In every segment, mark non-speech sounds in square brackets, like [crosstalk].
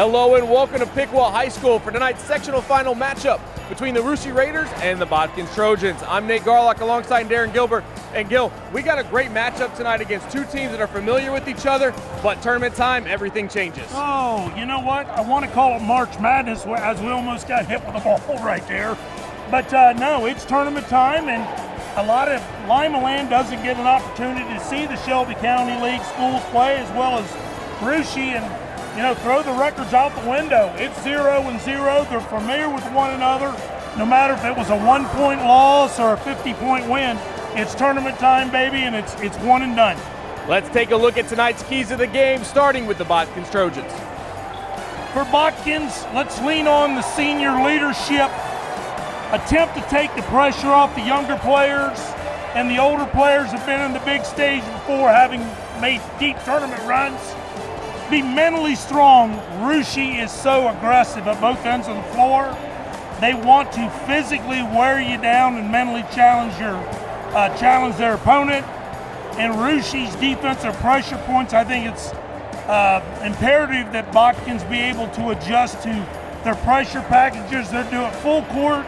Hello and welcome to Piqua High School for tonight's sectional final matchup between the Russia Raiders and the Botkins Trojans. I'm Nate Garlock alongside Darren Gilbert. And Gil, we got a great matchup tonight against two teams that are familiar with each other, but tournament time, everything changes. Oh, you know what? I want to call it March Madness as we almost got hit with a [laughs] ball right there. But uh, no, it's tournament time, and a lot of Lima Land doesn't get an opportunity to see the Shelby County League schools play as well as Russia and you know, throw the records out the window. It's zero and zero. They're familiar with one another. No matter if it was a one point loss or a 50 point win, it's tournament time, baby, and it's, it's one and done. Let's take a look at tonight's keys of the game, starting with the Botkins Trojans. For Botkins, let's lean on the senior leadership. Attempt to take the pressure off the younger players, and the older players have been in the big stage before, having made deep tournament runs be mentally strong. Russia is so aggressive at both ends of the floor. They want to physically wear you down and mentally challenge your uh, challenge their opponent. And Russia's defensive pressure points, I think it's uh, imperative that Botkins be able to adjust to their pressure packages. They're doing full court,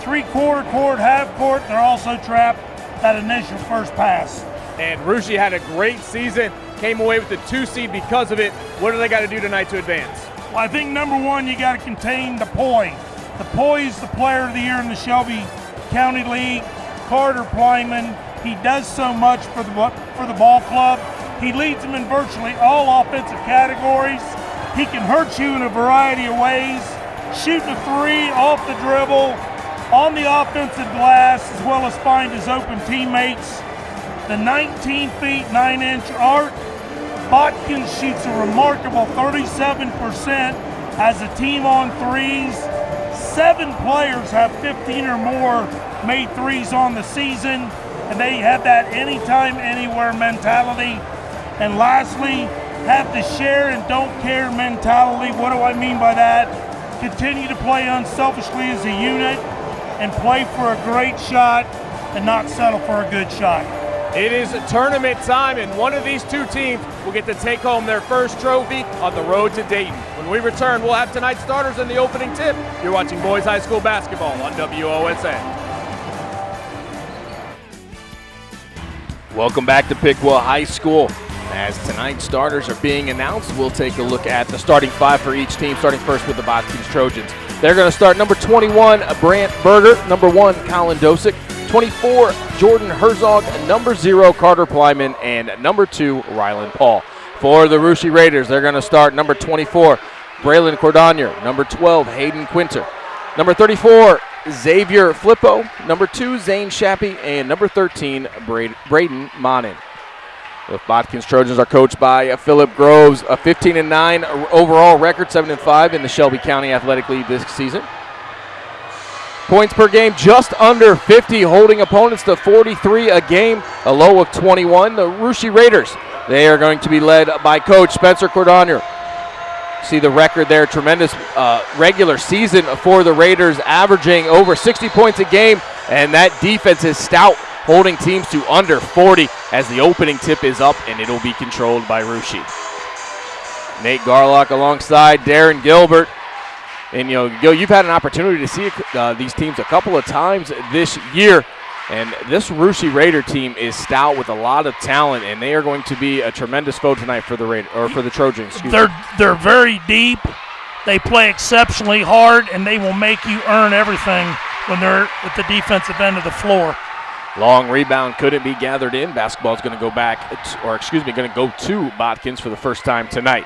three quarter court, half court. They're also trapped that initial first pass. And Russia had a great season came away with the two seed because of it. What do they got to do tonight to advance? Well, I think number one, you got to contain the POY. The POY is the player of the year in the Shelby County League. Carter Plyman, he does so much for the for the ball club. He leads them in virtually all offensive categories. He can hurt you in a variety of ways. Shooting a three off the dribble, on the offensive glass, as well as find his open teammates the 19 feet 9 inch arc. Botkins shoots a remarkable 37% as a team on threes. Seven players have 15 or more made threes on the season, and they have that anytime, anywhere mentality. And lastly, have the share and don't care mentality. What do I mean by that? Continue to play unselfishly as a unit and play for a great shot and not settle for a good shot. It is tournament time, and one of these two teams will get to take home their first trophy on the road to Dayton. When we return, we'll have tonight's starters in the opening tip. You're watching Boys High School Basketball on WOSN. Welcome back to Piqua High School. As tonight's starters are being announced, we'll take a look at the starting five for each team, starting first with the Botkins Trojans. They're going to start number 21, Brant Berger, number one, Colin Dosick, 24, Jordan Herzog, number zero, Carter Plyman, and number two, Rylan Paul. For the Russia Raiders, they're going to start number 24, Braylon Cordonier, number 12, Hayden Quinter, number 34, Xavier Flippo, number two, Zane Shappy, and number 13, Braden Monin. The Botkins Trojans are coached by uh, Philip Groves, a 15 and 9 overall record, 7 and 5 in the Shelby County Athletic League this season. Points per game just under 50, holding opponents to 43 a game, a low of 21. The Russia Raiders, they are going to be led by coach Spencer Cordonier. See the record there, tremendous uh, regular season for the Raiders, averaging over 60 points a game, and that defense is stout, holding teams to under 40 as the opening tip is up, and it'll be controlled by Russia. Nate Garlock alongside Darren Gilbert. And you know, you've had an opportunity to see uh, these teams a couple of times this year. And this Russia Raider team is stout with a lot of talent, and they are going to be a tremendous foe tonight for the Raider or for the Trojans. they're me. they're very deep. They play exceptionally hard, and they will make you earn everything when they're at the defensive end of the floor. Long rebound couldn't be gathered in. Basketball is going to go back, or excuse me, going to go to Botkins for the first time tonight.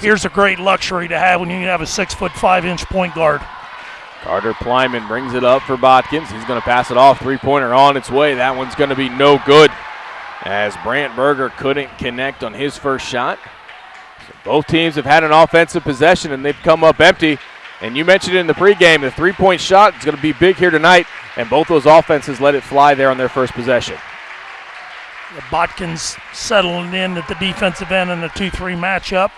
Here's a great luxury to have when you have a six foot five inch point guard. Carter Plyman brings it up for Botkins. He's going to pass it off. Three pointer on its way. That one's going to be no good as Brant Berger couldn't connect on his first shot. So both teams have had an offensive possession and they've come up empty. And you mentioned it in the pregame, the three point shot is going to be big here tonight, and both those offenses let it fly there on their first possession. The Botkins settling in at the defensive end in the 2 3 matchup.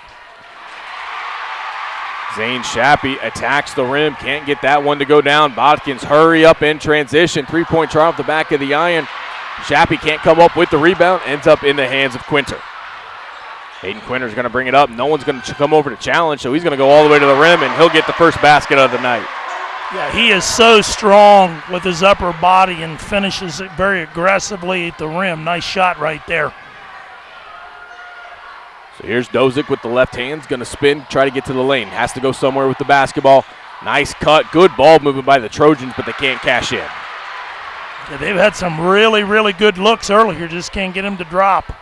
Zane Shappy attacks the rim, can't get that one to go down. Botkins hurry up in transition. Three point try off the back of the iron. Shappy can't come up with the rebound, ends up in the hands of Quinter. Hayden Quinter's going to bring it up. No one's going to come over to challenge, so he's going to go all the way to the rim, and he'll get the first basket of the night. Yeah, he is so strong with his upper body and finishes it very aggressively at the rim. Nice shot right there. Here's Dosick with the left hand, going to spin, try to get to the lane. Has to go somewhere with the basketball. Nice cut, good ball movement by the Trojans, but they can't cash in. Yeah, they've had some really, really good looks earlier, just can't get him to drop.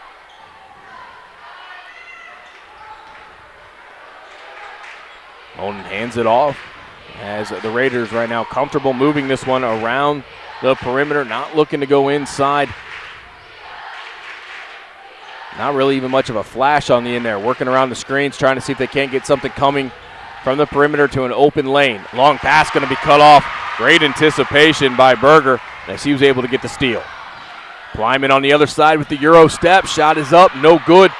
Monin hands it off as the Raiders right now comfortable moving this one around the perimeter, not looking to go inside. Not really even much of a flash on the in there, working around the screens, trying to see if they can't get something coming from the perimeter to an open lane. Long pass going to be cut off. Great anticipation by Berger as he was able to get the steal. Plyman on the other side with the Euro step. Shot is up, no good.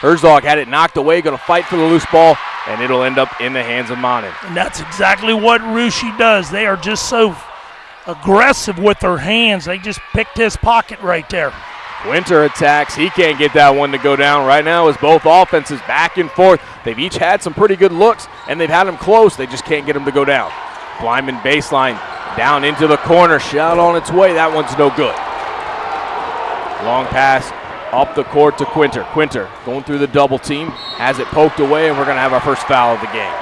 Herzog had it knocked away, going to fight for the loose ball, and it'll end up in the hands of Monin. And that's exactly what Russia does. They are just so aggressive with their hands. They just picked his pocket right there. Quinter attacks. He can't get that one to go down. Right now is both offenses back and forth. They've each had some pretty good looks, and they've had them close. They just can't get them to go down. Plyman baseline down into the corner. Shot on its way. That one's no good. Long pass up the court to Quinter. Quinter going through the double team, has it poked away, and we're going to have our first foul of the game.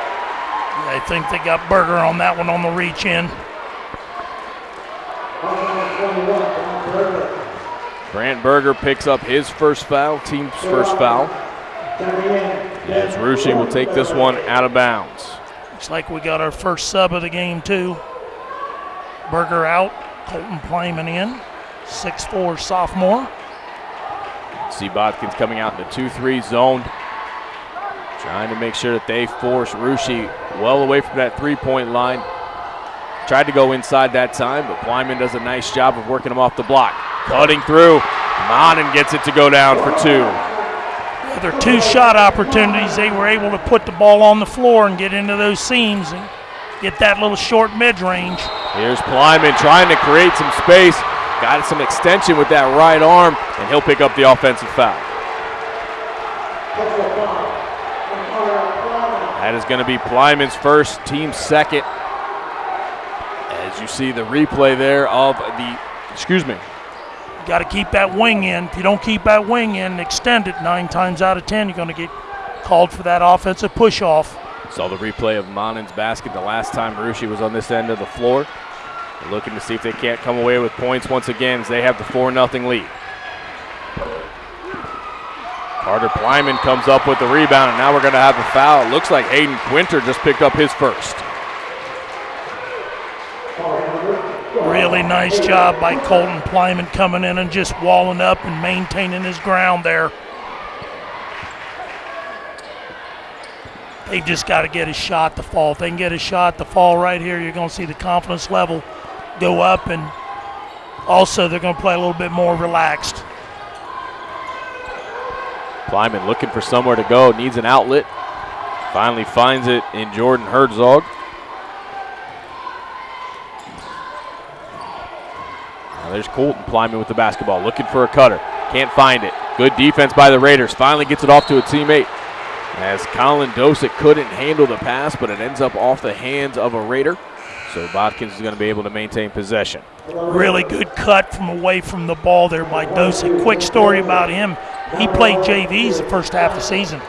I think they got Berger on that one on the reach in. Brant Berger picks up his first foul, team's first foul. As Russia will take this one out of bounds. Looks like we got our first sub of the game, too. Berger out, Colton Plyman in, six-four sophomore. See Botkins coming out in the 2 3 zone. Trying to make sure that they force Russia well away from that three point line. Tried to go inside that time, but Plyman does a nice job of working him off the block. Cutting through. Monin gets it to go down for two. Their two shot opportunities, they were able to put the ball on the floor and get into those seams and get that little short mid range. Here's Plyman trying to create some space. Got some extension with that right arm, and he'll pick up the offensive foul. That is going to be Plyman's first, team second. As you see the replay there of the, excuse me. Got to keep that wing in. If you don't keep that wing in, extend it nine times out of ten, you're going to get called for that offensive push off. Saw the replay of Monin's basket the last time Russia was on this end of the floor. They're looking to see if they can't come away with points once again as they have the 4 0 lead. Carter Plyman comes up with the rebound, and now we're going to have a foul. It looks like Hayden Quinter just picked up his first. Really nice job by Colton Plyman coming in and just walling up and maintaining his ground there. They've just got to get a shot to fall. If they can get a shot to fall right here, you're going to see the confidence level go up, and also they're going to play a little bit more relaxed. Plyman looking for somewhere to go, needs an outlet. Finally finds it in Jordan Herzog. Now there's Colton Plyman with the basketball, looking for a cutter. Can't find it. Good defense by the Raiders. Finally gets it off to a teammate. As Colin Dosick couldn't handle the pass, but it ends up off the hands of a Raider. So Botkins is going to be able to maintain possession. Really good cut from away from the ball there by Dosick. Quick story about him. He played JVs the first half of the season.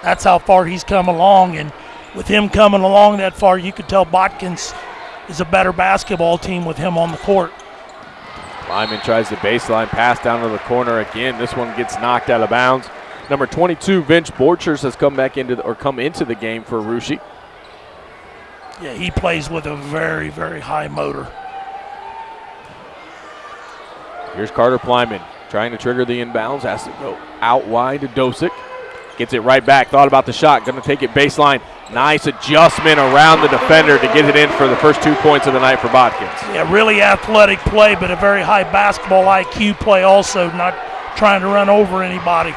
That's how far he's come along. And with him coming along that far, you could tell Botkins is a better basketball team with him on the court. Plyman tries the baseline pass down to the corner again. This one gets knocked out of bounds. Number 22, Vince Borchers has come back into the, or come into the game for Russia. Yeah, he plays with a very, very high motor. Here's Carter Plyman trying to trigger the inbounds. Has to go out wide to Dosick. Gets it right back. Thought about the shot. Going to take it baseline. Nice adjustment around the defender to get it in for the first two points of the night for Botkins. Yeah, really athletic play, but a very high basketball IQ play also, not trying to run over anybody.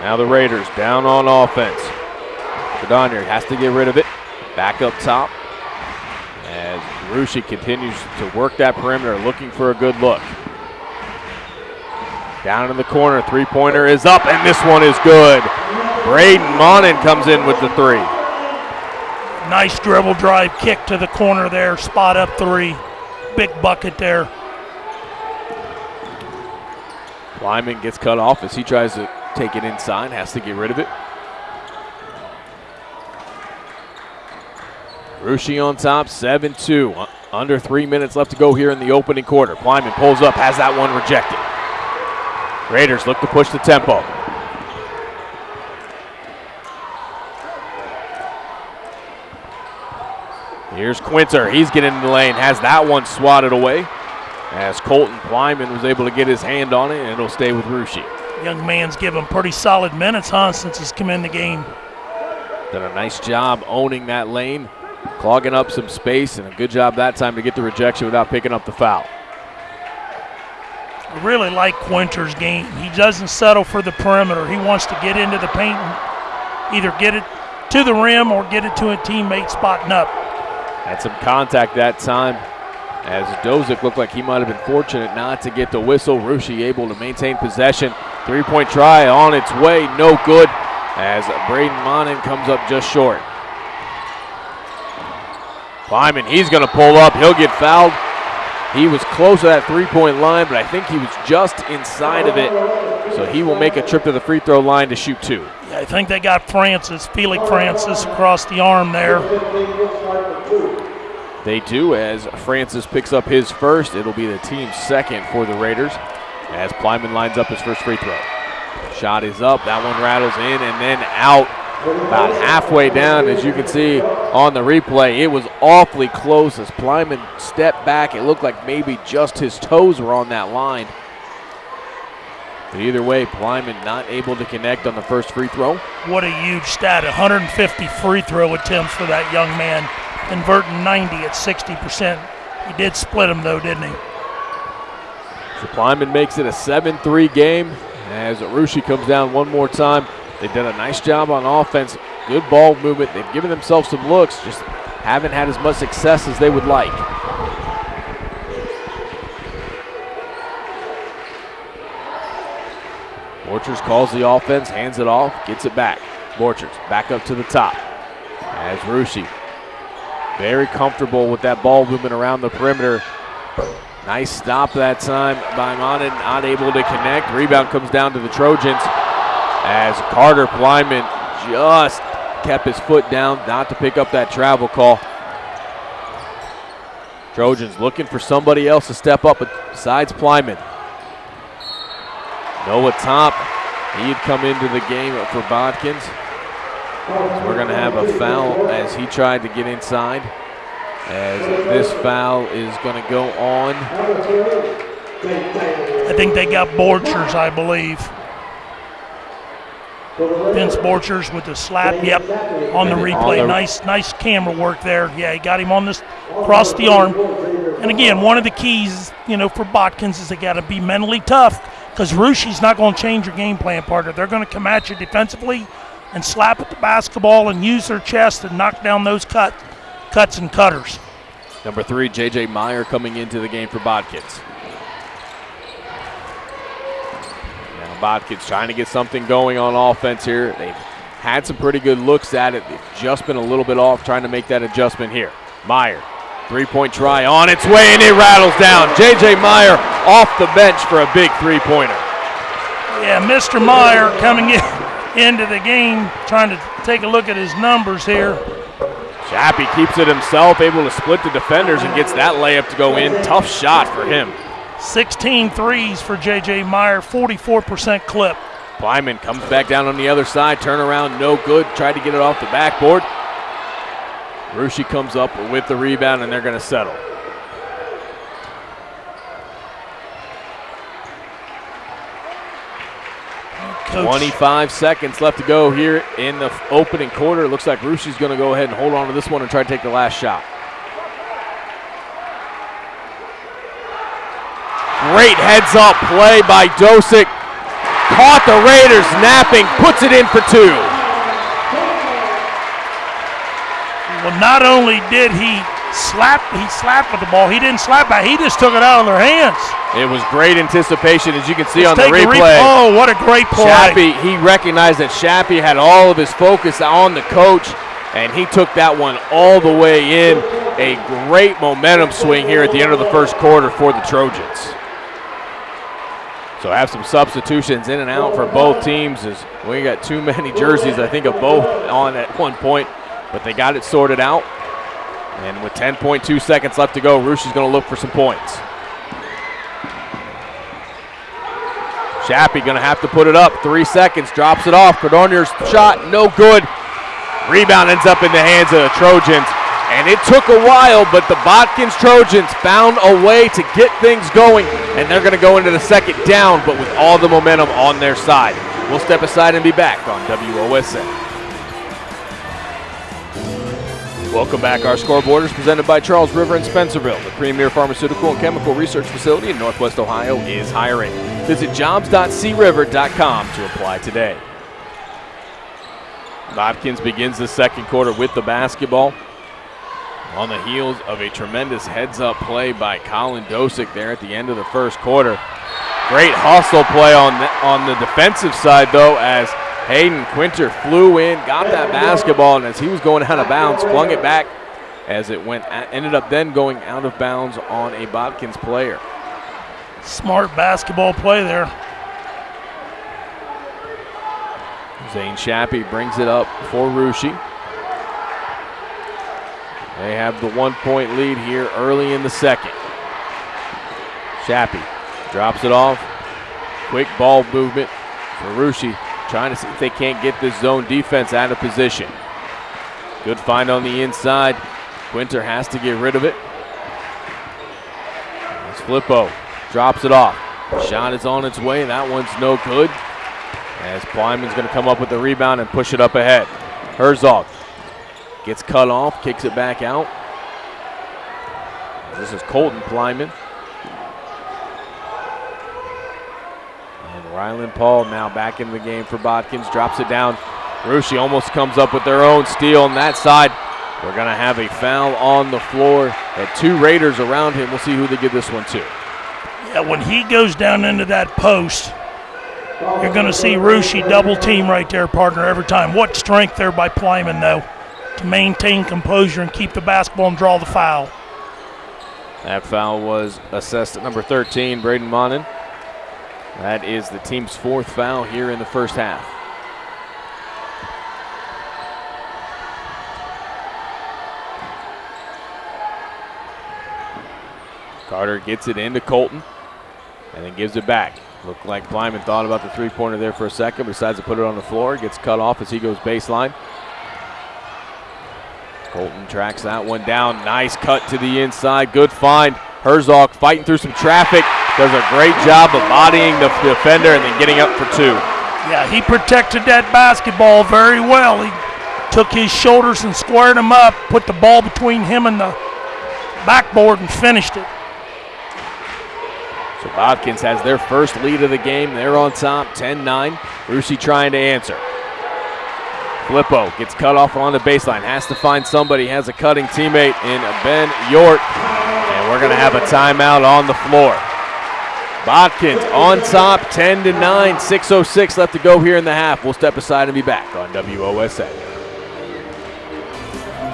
Now the Raiders down on offense. Cordonier has to get rid of it. Back up top. As Russia continues to work that perimeter, looking for a good look. Down in the corner, three pointer is up, and this one is good. Braden Monin comes in with the three. Nice dribble drive kick to the corner there, spot up three. Big bucket there. Plyman gets cut off as he tries to take it inside, has to get rid of it. Russia on top, 7 2. Under three minutes left to go here in the opening quarter. Plyman pulls up, has that one rejected. Raiders look to push the tempo. Here's Quinter. He's getting in the lane, has that one swatted away. As Colton Plyman was able to get his hand on it, and it'll stay with Russia. Young man's given pretty solid minutes, huh, since he's come in the game. Done a nice job owning that lane, clogging up some space, and a good job that time to get the rejection without picking up the foul. I really like Quinter's game. He doesn't settle for the perimeter. He wants to get into the paint and either get it to the rim or get it to a teammate spotting up. Had some contact that time as Dosick looked like he might have been fortunate not to get the whistle. Russia able to maintain possession. Three point try on its way, no good as Braden Monin comes up just short. Plyman, he's going to pull up. He'll get fouled. He was close to that three point line, but I think he was just inside of it. So he will make a trip to the free throw line to shoot two. Yeah, I think they got Francis, Felix Francis, across the arm there. They do as Francis picks up his first. It'll be the team's second for the Raiders as Plyman lines up his first free throw. Shot is up. That one rattles in and then out about halfway down. As you can see on the replay, it was awfully close as Plyman stepped back. It looked like maybe just his toes were on that line. But either way, Plyman not able to connect on the first free throw. What a huge stat 150 free throw attempts for that young man, converting 90 at 60%. He did split them, though, didn't he? So Plyman makes it a 7 3 game as Arushi comes down one more time. They've done a nice job on offense, good ball movement. They've given themselves some looks, just haven't had as much success as they would like. Borchers calls the offense, hands it off, gets it back. Borchers back up to the top as Russia very comfortable with that ball movement around the perimeter. Nice stop that time by Monin, not able to connect. Rebound comes down to the Trojans as Carter Plyman just kept his foot down, not to pick up that travel call. Trojans looking for somebody else to step up besides Plyman. Noah Top, he had come into the game for Botkins. So we're going to have a foul as he tried to get inside. As this foul is going to go on. I think they got Borchers, I believe. Vince Borchers with the slap. Yep, on the replay. Nice, nice camera work there. Yeah, he got him on this across the arm. And again, one of the keys, you know, for Botkins is they got to be mentally tough because Russia's not going to change your game plan, partner. They're going to come at you defensively and slap at the basketball and use their chest and knock down those cut, cuts and cutters. Number three, J.J. Meyer coming into the game for Botkins. Now Botkins trying to get something going on offense here. They've had some pretty good looks at it. They've just been a little bit off trying to make that adjustment here. Meyer, three-point try on its way, and it rattles down. J.J. Meyer off the bench for a big three-pointer. Yeah, Mr. Meyer coming in into the game, trying to take a look at his numbers here. Shappy keeps it himself, able to split the defenders and gets that layup to go in. Tough shot for him. 16 threes for J.J. Meyer, 44% clip. Plyman comes back down on the other side, turn around, no good. Tried to get it off the backboard. Russia comes up with the rebound, and they're going to settle. Coach. 25 seconds left to go here in the opening quarter. It looks like Russia's going to go ahead and hold on to this one and try to take the last shot. Great heads up play by Dosick. Caught the Raiders napping, puts it in for two. Well, not only did he slap, he slapped with the ball. He didn't slap back. He just took it out of their hands. It was great anticipation, as you can see Let's on the replay. oh, what a great play! Shappy, he recognized that Shappy had all of his focus on the coach, and he took that one all the way in. A great momentum swing here at the end of the first quarter for the Trojans. So have some substitutions in and out for both teams as we got too many jerseys, I think, of both on at one point, but they got it sorted out. And with 10.2 seconds left to go, Russia's going to look for some points. Shappy going to have to put it up. Three seconds, drops it off. Cordonier's shot, no good. Rebound ends up in the hands of the Trojans. And it took a while, but the Botkins Trojans found a way to get things going, and they're going to go into the second down, but with all the momentum on their side. We'll step aside and be back on WOSN. Welcome back. Our scoreboard is presented by Charles River in Spencerville. The premier pharmaceutical and chemical research facility in Northwest Ohio is hiring. Visit jobs.criver.com to apply today. Botkins begins the second quarter with the basketball on the heels of a tremendous heads up play by Colin Dosick there at the end of the first quarter. Great hustle play on the, on the defensive side, though, as Hayden Quinter flew in, got that basketball, and as he was going out of bounds, flung it back as it went, ended up then going out of bounds on a Botkins player. Smart basketball play there. Zane Shappy brings it up for Russia. They have the one point lead here early in the second. Shappy drops it off. Quick ball movement for Russia, trying to see if they can't get this zone defense out of position. Good find on the inside. Quinter has to get rid of it. It's Flippo drops it off. Shot is on its way. That one's no good. As Plyman's going to come up with the rebound and push it up ahead. Herzog gets cut off, kicks it back out. This is Colton Plyman. And Ryland Paul now back in the game for Botkins, drops it down. Russia almost comes up with their own steal on that side. We're going to have a foul on the floor. Had two Raiders around him. We'll see who they give this one to. Yeah, when he goes down into that post, you're going to see Russia double team right there, partner, every time. What strength there by Plyman, though, to maintain composure and keep the basketball and draw the foul. That foul was assessed at number 13, Braden Monin. That is the team's fourth foul here in the first half. Carter gets it into Colton and then gives it back. Looked like Plyman thought about the three pointer there for a second, but decides to put it on the floor. Gets cut off as he goes baseline. Colton tracks that one down. Nice cut to the inside. Good find. Herzog fighting through some traffic. Does a great job of bodying the defender and then getting up for two. Yeah, he protected that basketball very well. He took his shoulders and squared him up, put the ball between him and the backboard and finished it. So Botkins has their first lead of the game. They're on top, 10-9. Russia trying to answer. Flippo gets cut off on the baseline. Has to find somebody. Has a cutting teammate in Ben York. And we're going to have a timeout on the floor. Botkins on top, 10 to 9. 6.06 left to go here in the half. We'll step aside and be back on WOSN.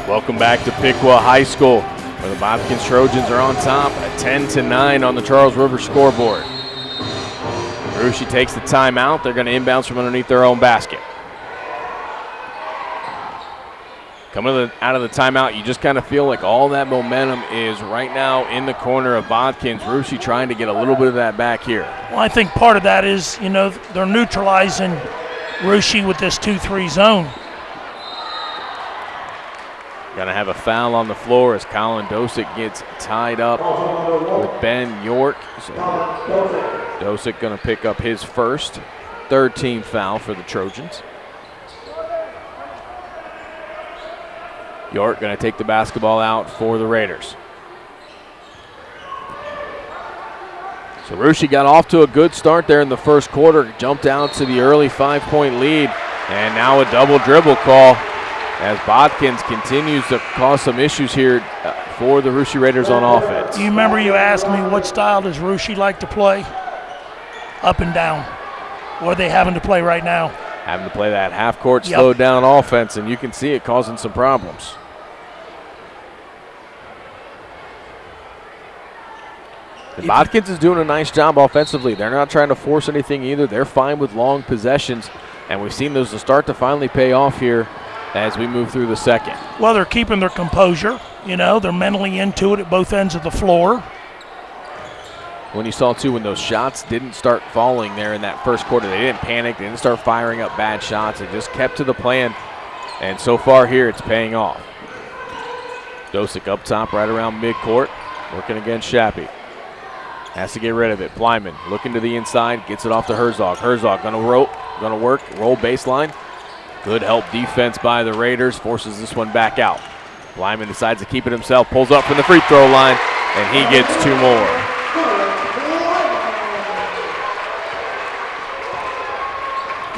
Welcome back to Piqua High School, where the Botkins Trojans are on top, 10 to 9 on the Charles River scoreboard. Russia takes the timeout. They're going to inbounds from underneath their own basket. Coming out of the timeout, you just kind of feel like all that momentum is right now in the corner of Botkins. Russia trying to get a little bit of that back here. Well, I think part of that is, you know, they're neutralizing Russia with this 2-3 zone. Gonna have a foul on the floor as Colin Dosick gets tied up with Ben York. So Dosick gonna pick up his first, third team foul for the Trojans. York going to take the basketball out for the Raiders. So got off to a good start there in the first quarter, jumped out to the early five point lead, and now a double dribble call as Botkins continues to cause some issues here uh, for the Russia Raiders on offense. You remember you asked me what style does Russia like to play? Up and down. What are they having to play right now? Having to play that half court Yep. slowed down offense, and you can see it causing some problems. And Botkins is doing a nice job offensively. They're not trying to force anything either. They're fine with long possessions, and we've seen those start to finally pay off here as we move through the second. Well, they're keeping their composure. You know, they're mentally into it at both ends of the floor. When you saw too, when those shots didn't start falling there in that first quarter, they didn't panic. They didn't start firing up bad shots. They just kept to the plan, and so far here, it's paying off. Dosick up top, right around midcourt, working against Shappy. Has to get rid of it. Plyman looking to the inside, gets it off to Herzog. Herzog gonna rope, gonna work, roll baseline. Good help defense by the Raiders, forces this one back out. Plyman decides to keep it himself, pulls up from the free throw line, and he gets two more.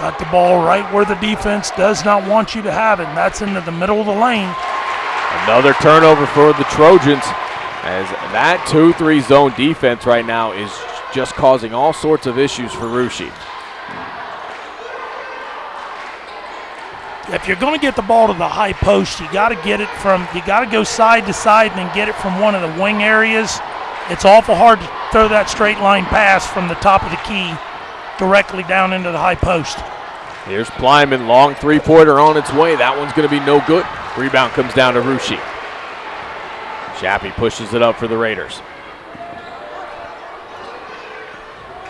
Got the ball right where the defense does not want you to have it, and that's into the middle of the lane. Another turnover for the Trojans as that 2 3 zone defense right now is just causing all sorts of issues for Russia. If you're going to get the ball to the high post, you got to get it from, you got to go side to side and then get it from one of the wing areas. It's awful hard to throw that straight line pass from the top of the key directly down into the high post. Here's Plyman, long three pointer on its way. That one's going to be no good. Rebound comes down to Russia. Shappy pushes it up for the Raiders.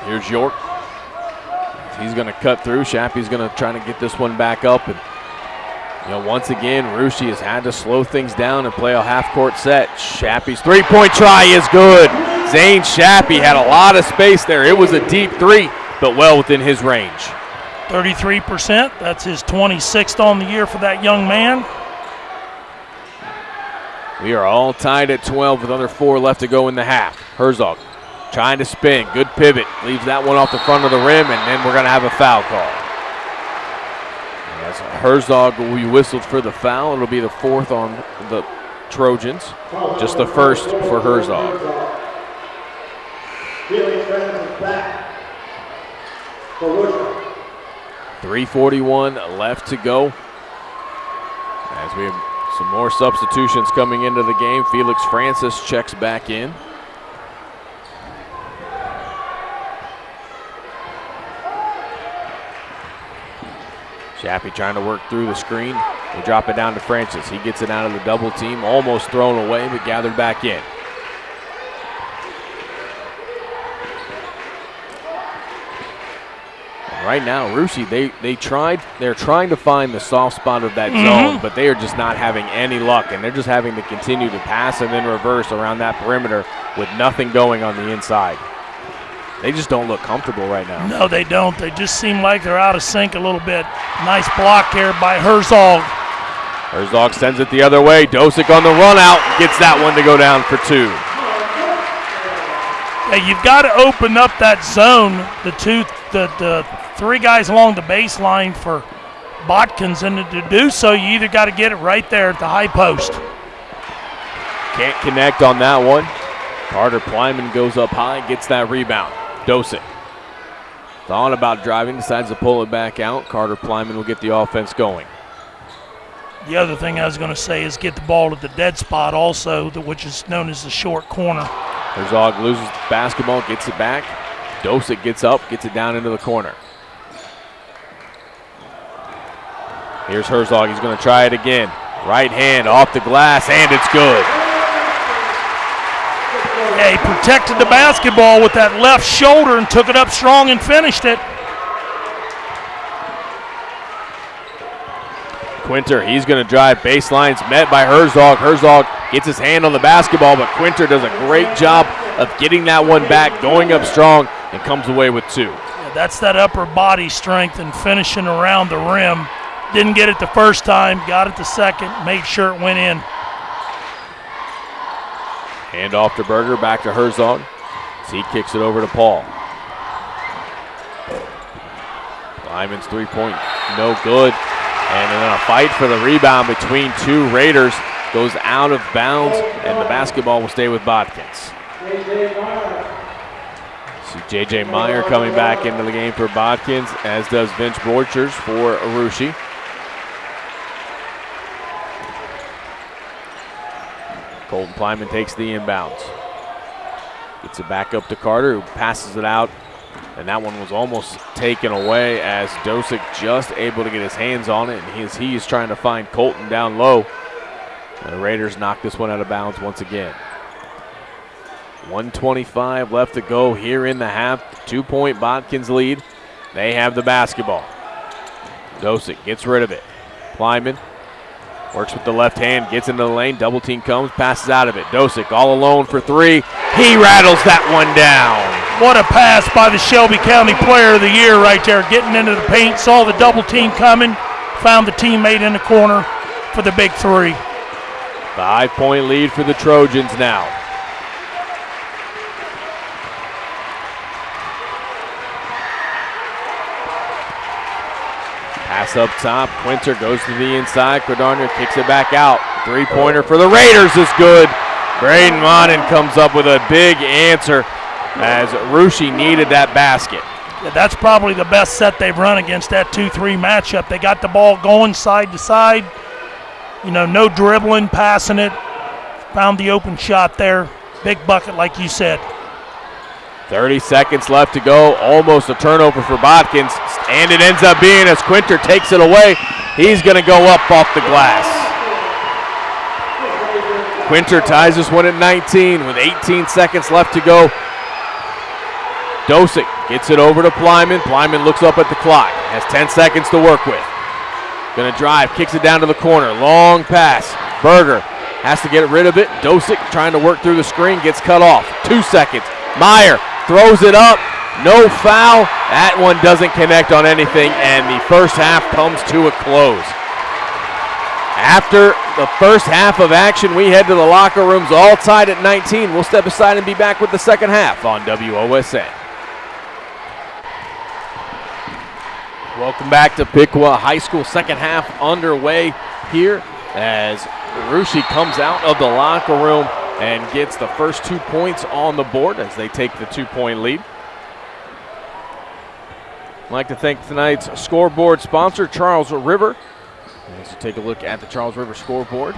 Here's York. He's going to cut through. Shappy's going to try to get this one back up. And, you know, once again, Russia has had to slow things down and play a half court set. Shappy's three point try is good. Zane Shappy had a lot of space there. It was a deep three, but well within his range. 33%. That's his 26th on the year for that young man. We are all tied at 12 with under four left to go in the half. Herzog trying to spin. Good pivot. Leaves that one off the front of the rim, and then we're going to have a foul call. As Herzog will be whistled for the foul. It'll be the fourth on the Trojans. Just the first for Herzog. Felix Francis back for Worcester. 341 left to go. As we have some more substitutions coming into the game. Felix Francis checks back in. Shappy trying to work through the screen. They drop it down to Francis. He gets it out of the double team, almost thrown away, but gathered back in. Right now, Russia, they they tried. They're trying to find the soft spot of that mm-hmm. zone, but they are just not having any luck, and they're just having to continue to pass and then reverse around that perimeter with nothing going on the inside. They just don't look comfortable right now. No, they don't. They just seem like they're out of sync a little bit. Nice block here by Herzog. Herzog sends it the other way. Dosick on the run out gets that one to go down for two. Yeah, you've got to open up that zone. The two, the, the three guys along the baseline for Botkins, and to do so, you either got to get it right there at the high post. Can't connect on that one. Carter Plyman goes up high, gets that rebound. Dosick. Thought about driving, decides to pull it back out. Carter Plyman will get the offense going. The other thing I was going to say is get the ball to the dead spot, also, which is known as the short corner. Herzog loses the basketball, gets it back. Dosick gets up, gets it down into the corner. Here's Herzog. He's going to try it again. Right hand off the glass, and it's good. Yeah, he protected the basketball with that left shoulder and took it up strong and finished it. Quinter, he's going to drive baselines, met by Herzog. Herzog gets his hand on the basketball, but Quinter does a great job of getting that one back, going up strong, and comes away with two. Yeah, that's that upper body strength and finishing around the rim. Didn't get it the first time, got it the second, made sure it went in. Hand off to Berger, back to Herzog. He kicks it over to Paul. Plyman's three point, no good. And then a fight for the rebound between two Raiders. goes out of bounds, and the basketball will stay with Botkins. See J.J. Meyer coming back into the game for Botkins, as does Vince Borchers for Russia. Colton Plyman takes the inbounds. Gets it back up to Carter, who passes it out. And that one was almost taken away as Dosick just able to get his hands on it. And he is, he is trying to find Colton down low. The Raiders knock this one out of bounds once again. 125 left to go here in the half. Two point Botkins lead. They have the basketball. Dosick gets rid of it. Plyman Works with the left hand, gets into the lane, double team comes, passes out of it. Dosick all alone for three. He rattles that one down. What a pass by the Shelby County Player of the Year right there, getting into the paint, saw the double team coming, found the teammate in the corner for the big three. Five point lead for the Trojans now. Pass up top. Quinter goes to the inside. Cordonier kicks it back out. Three pointer for the Raiders is good. Braden Monin comes up with a big answer as Russia needed that basket. Yeah, that's probably the best set they've run against that 2 3 matchup. They got the ball going side to side. You know, no dribbling, passing it. Found the open shot there. Big bucket, like you said. 30 seconds left to go. Almost a turnover for Botkins. And it ends up being as Quinter takes it away. He's going to go up off the glass. Quinter ties this one at 19 with 18 seconds left to go. Dosick gets it over to Plyman. Plyman looks up at the clock. Has 10 seconds to work with. Gonna drive, kicks it down to the corner. Long pass. Berger has to get rid of it. Dosick trying to work through the screen, gets cut off. Two seconds. Meyer throws it up. No foul. That one doesn't connect on anything, and the first half comes to a close. After the first half of action, we head to the locker rooms all tied at 19. We'll step aside and be back with the second half on WOSN. Welcome back to Piqua High School. Second half underway here as Russia comes out of the locker room and gets the first two points on the board as they take the two point lead. I'd like to thank tonight's scoreboard sponsor, Charles River. Let's take a look at the Charles River scoreboard.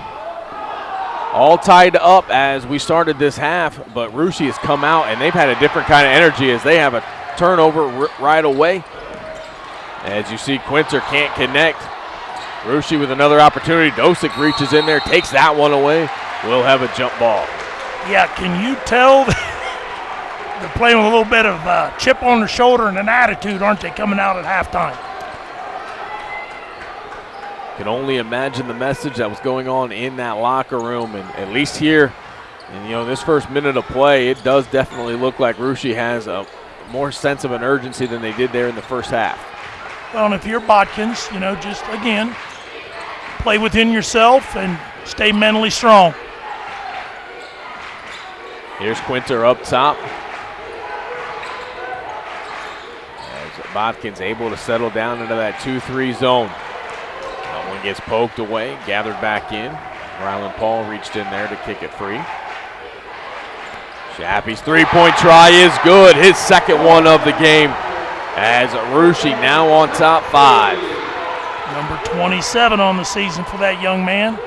All tied up as we started this half, but Russia has come out and they've had a different kind of energy as they have a turnover right away. As you see, Quinter can't connect. Russia with another opportunity. Dosick reaches in there, takes that one away We'll have a jump ball. Yeah, can you tell [laughs] they're playing with a little bit of uh, chip on their shoulder and an attitude, aren't they, coming out at halftime? Can only imagine the message that was going on in that locker room, and at least here, and you know, this first minute of play, it does definitely look like Russia has a more sense of an urgency than they did there in the first half. Well, and if you're Botkins, you know, just again, play within yourself and stay mentally strong. Here's Quinter up top. Botkins able to settle down into that 2-3 zone. That one gets poked away, gathered back in. Rylan Paul reached in there to kick it free. Shappy's three-point try is good. His second one of the game as Russia now on top five. Number 27 on the season for that young man.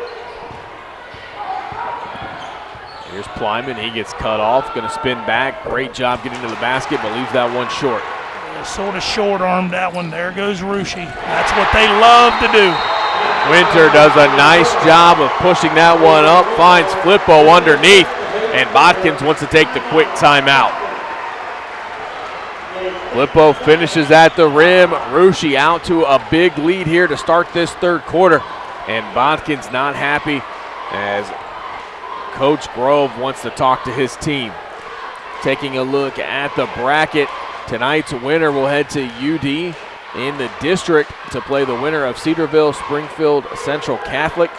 Here's Plyman. He gets cut off. Going to spin back. Great job getting to the basket, but leaves that one short. Yeah, sort of short armed that one. There goes Russia. That's what they love to do. Quinter does a nice job of pushing that one up. Finds Flippo underneath. And Botkins wants to take the quick timeout. Flippo finishes at the rim. Russia out to a big lead here to start this third quarter. And Botkins not happy as Coach Grove wants to talk to his team. Taking a look at the bracket, tonight's winner will head to UD in the district to play the winner of Cedarville Springfield Central Catholic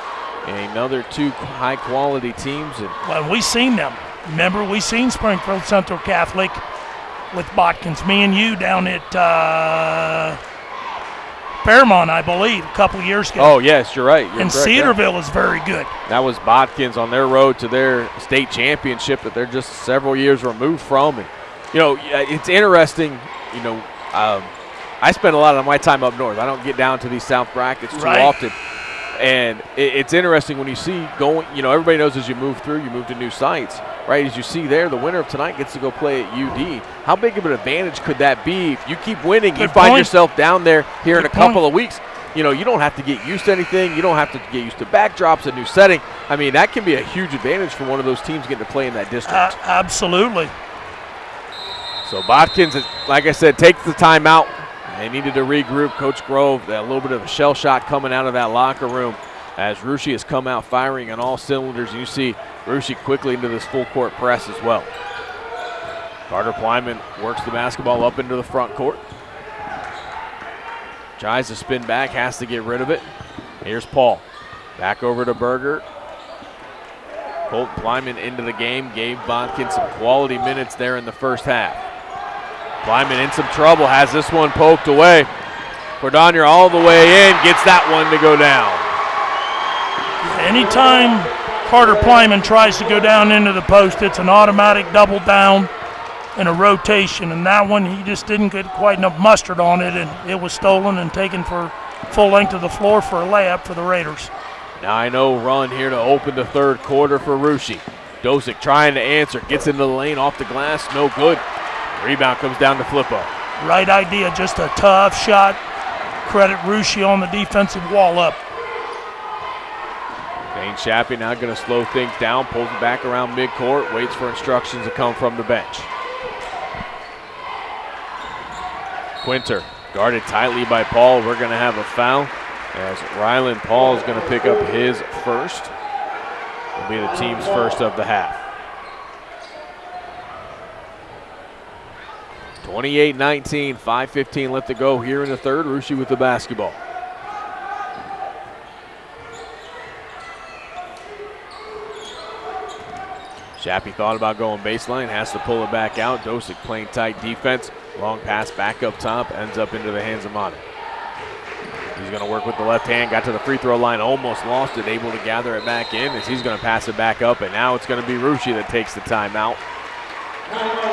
and another two high quality teams. And well, we seen them. Remember, we seen Springfield Central Catholic with Botkins, me and you down at uh, Fairmont, I believe, a couple years ago. Oh yes, you're right. You're and correct, yeah. Cedarville is very good. That was Botkins on their road to their state championship that they're just several years removed from. And, you know, it's interesting, you know, um, I spend a lot of my time up north. I don't get down to these south brackets too Right. often. And it, it's interesting when you see going, you know, everybody knows as you move through, you move to new sites, right? As you see there, the winner of tonight gets to go play at UD. How big of an advantage could that be if you keep winning? you Good find point. yourself down there here in a couple point. of weeks. You know, you don't have to get used to anything. You don't have to get used to backdrops, a new setting. I mean, that can be a huge advantage for one of those teams getting to play in that district. Uh, absolutely. So Botkins, like I said, takes the timeout. They needed to regroup. Coach Grove, a little bit of a shell shot coming out of that locker room as Russia has come out firing on all cylinders. You see Russia quickly into this full court press as well. Carter Plyman works the basketball up into the front court. Tries to spin back, has to get rid of it. Here's Paul. Back over to Berger. Colt Plyman into the game, gave Botkins some quality minutes there in the first half. Plyman in some trouble, has this one poked away. Cordonier all the way in, gets that one to go down. Anytime Carter Plyman tries to go down into the post, it's an automatic double down and a rotation. And that one, he just didn't get quite enough mustard on it, and it was stolen and taken for full length of the floor for a layup for the Raiders. Now I know run here to open the third quarter for Russia. Dosick trying to answer, gets into the lane off the glass, no good. Rebound comes down to Flippo. Right idea, just a tough shot. Credit Russia on the defensive wall up. Dane Shappy now going to slow things down, pulls it back around midcourt, waits for instructions to come from the bench. Quinter guarded tightly by Paul. We're going to have a foul as Ryland Paul is going to pick up his first. Will be the team's first of the half. 28-19, 5:15 left to go here in the third. Russia with the basketball. Shappy thought about going baseline, has to pull it back out. Dosick playing tight defense. Long pass back up top, ends up into the hands of Manu. He's going to work with the left hand, got to the free throw line, almost lost it, able to gather it back in as he's going to pass it back up, and now it's going to be Russia that takes the timeout.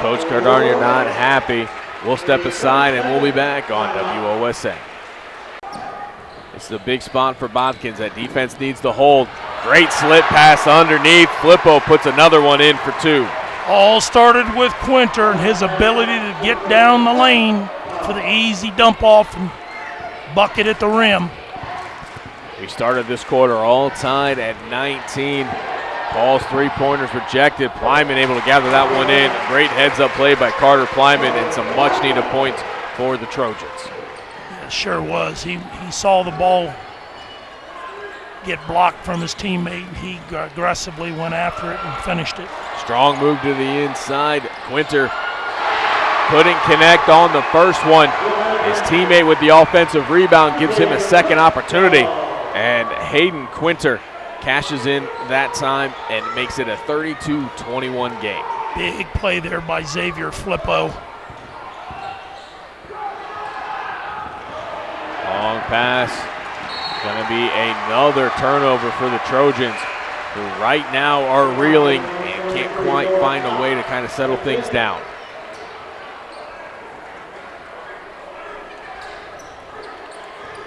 Coach Cordonier not happy. We'll step aside and we'll be back on WOSN. It's the big spot for Botkins. That defense needs to hold. Great slit pass underneath. Flippo puts another one in for two. All started with Quinter and his ability to get down the lane for the easy dump off and bucket at the rim. We started this quarter all tied at 19. Paul's three pointers rejected. Plyman able to gather that one in. Great heads up play by Carter Plyman and some much needed points for the Trojans. It sure was. He he saw the ball get blocked from his teammate. He aggressively went after it and finished it. Strong move to the inside. Quinter couldn't connect on the first one. His teammate with the offensive rebound gives him a second opportunity. And Hayden Quinter cashes in that time and makes it a 32 21 game. Big play there by Xavier Flippo. Long pass. Going to be another turnover for the Trojans, who right now are reeling and can't quite find a way to kind of settle things down.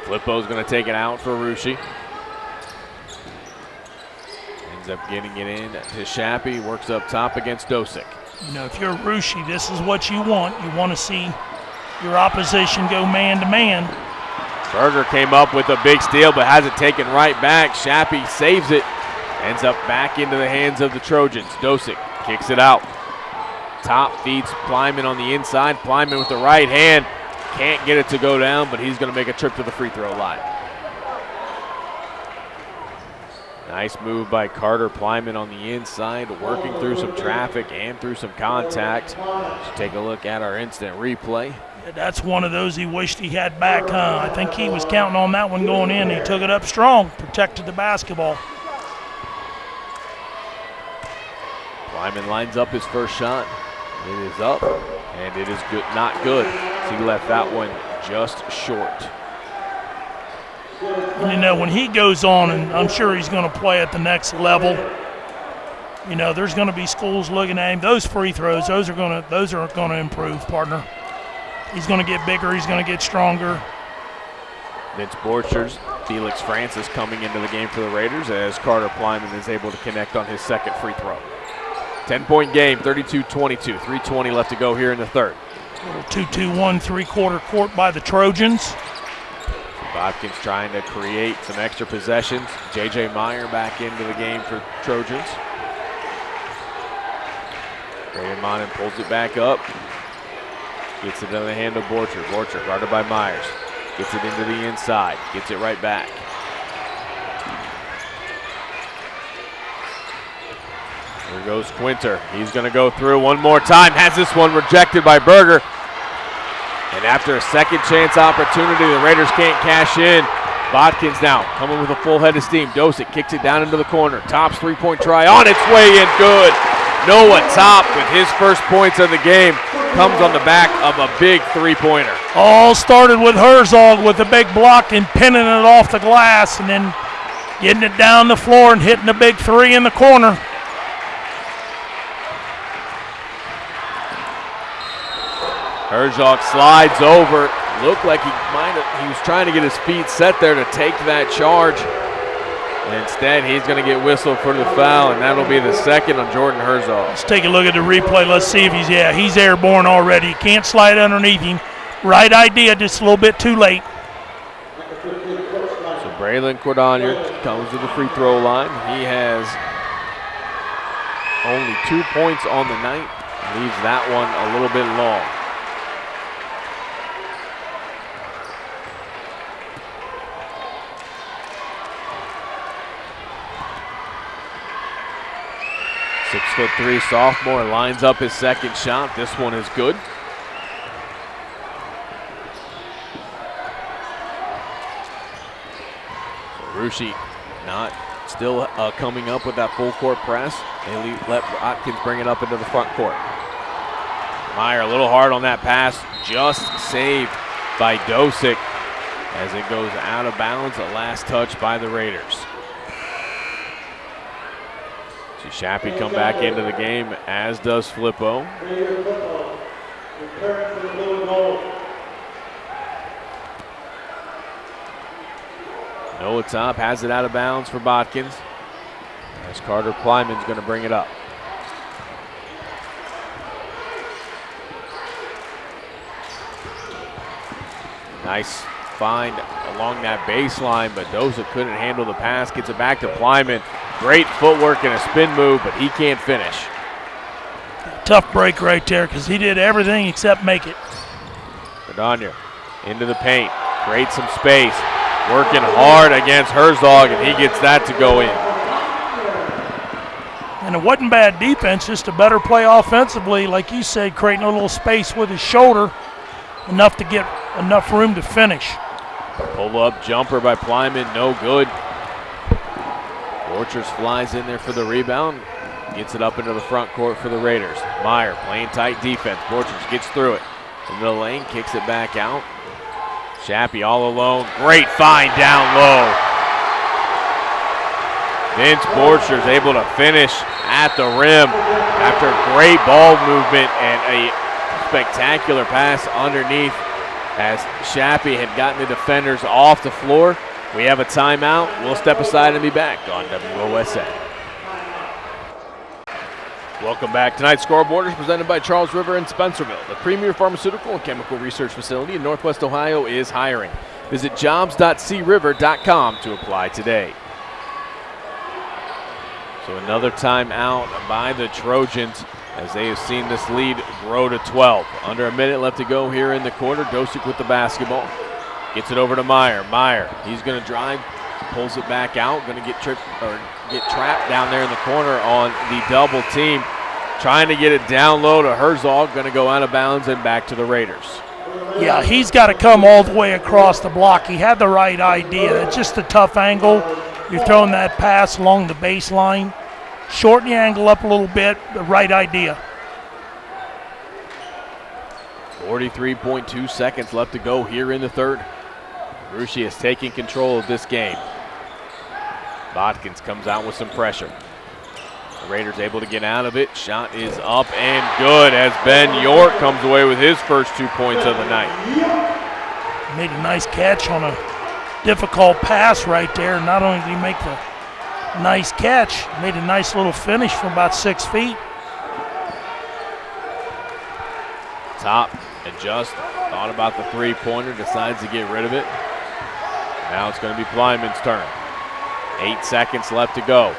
Flippo's going to take it out for Russia. Ends up getting it in to Shappy. Works up top against Dosick. You know, if you're Russia, this is what you want. You want to see your opposition go man to man. Berger came up with a big steal, but has it taken right back. Shappy saves it. Ends up back into the hands of the Trojans. Dosick kicks it out. Top feeds Plyman on the inside. Plyman with the right hand. Can't get it to go down, but he's going to make a trip to the free throw line. Nice move by Carter Plyman on the inside, working through some traffic and through some contact. Let's take a look at our instant replay. That's one of those he wished he had back, huh? I think he was counting on that one going in. He took it up strong, protected the basketball. Plyman lines up his first shot. It is up, and it is good, not good. He left that one just short. And, you know, when he goes on, and I'm sure he's going to play at the next level. You know, there's going to be schools looking at him. Those free throws, those are going to those are going to improve, partner. He's going to get bigger. He's going to get stronger. Vince Borchers, Felix Francis coming into the game for the Raiders as Carter Plyman is able to connect on his second free throw. 10 point game, 32 22. 320 left to go here in the third. Little 2 2 1 three quarter court by the Trojans. Botkins trying to create some extra possessions. J.J. Meyer back into the game for Trojans. Braden Monin pulls it back up. Gets it into the hand of Borcher. Borcher guarded by Myers. Gets it into the inside. Gets it right back. Here goes Quinter. He's going to go through one more time. Has this one rejected by Berger. And after a second chance opportunity, the Raiders can't cash in. Botkins now coming with a full head of steam. Dosick kicks it down into the corner. Top's three point try on its way in. Good. Noah Top with his first points of the game comes on the back of a big three pointer. All started with Herzog with a big block and pinning it off the glass and then getting it down the floor and hitting a big three in the corner. Herzog slides over. Looked like he might have, he was trying to get his feet set there to take that charge. Instead, he's going to get whistled for the foul, and that'll be the second on Jordan Herzog. Let's take a look at the replay. Let's see if he's, yeah, he's airborne already. Can't slide underneath him. Right idea, just a little bit too late. So Braylon Cordonier comes to the free throw line. He has only two points on the night. Leaves that one a little bit long. Six foot three sophomore lines up his second shot. This one is good. Russia not still uh, coming up with that full court press. They let Botkins bring it up into the front court. Meyer a little hard on that pass, just saved by Dosick as it goes out of bounds. A last touch by the Raiders. See Shappy come back into the game, as does Flippo. Noah Top has it out of bounds for Botkins. As Carter Plyman's going to bring it up. Nice find along that baseline, but Doza couldn't handle the pass. Gets it back to Plyman. Great footwork and a spin move, but he can't finish. Tough break right there because he did everything except make it. Cordonier into the paint, creates some space, working hard against Herzog, and he gets that to go in. And it wasn't bad defense, just a better play offensively. Like you said, creating a little space with his shoulder, enough to get enough room to finish. Pull up jumper by Plyman, no good. Borchers flies in there for the rebound, gets it up into the front court for the Raiders. Meyer playing tight defense. Borchers gets through it. Into the lane, kicks it back out. Shappy all alone. Great find down low. Vince Borchers able to finish at the rim after great ball movement and a spectacular pass underneath as Shappy had gotten the defenders off the floor. We have a timeout. We'll step aside and be back on WOSN. Welcome back. Tonight's scoreboard is presented by Charles River in Spencerville. The premier pharmaceutical and chemical research facility in Northwest Ohio is hiring. Visit jobs.criver.com to apply today. So another timeout by the Trojans as they have seen this lead grow to 12. Under a minute left to go here in the quarter. Dosick with the basketball. Gets it over to Meyer. Meyer, he's going to drive, pulls it back out, going to get tripped or get trapped down there in the corner on the double team. Trying to get it down low to Herzog, going to go out of bounds and back to the Raiders. Yeah, he's got to come all the way across the block. He had the right idea. It's just a tough angle. You're throwing that pass along the baseline. Shorten the angle up a little bit, the right idea. 43.2 seconds left to go here in the third. Russia is taking control of this game. Botkins comes out with some pressure. The Raiders able to get out of it. Shot is up and good as Ben York comes away with his first two points of the night. Made a nice catch on a difficult pass right there. Not only did he make the nice catch, made a nice little finish from about six feet. Top adjust, thought about the three pointer, decides to get rid of it. Now it's going to be Plyman's turn. Eight seconds left to go.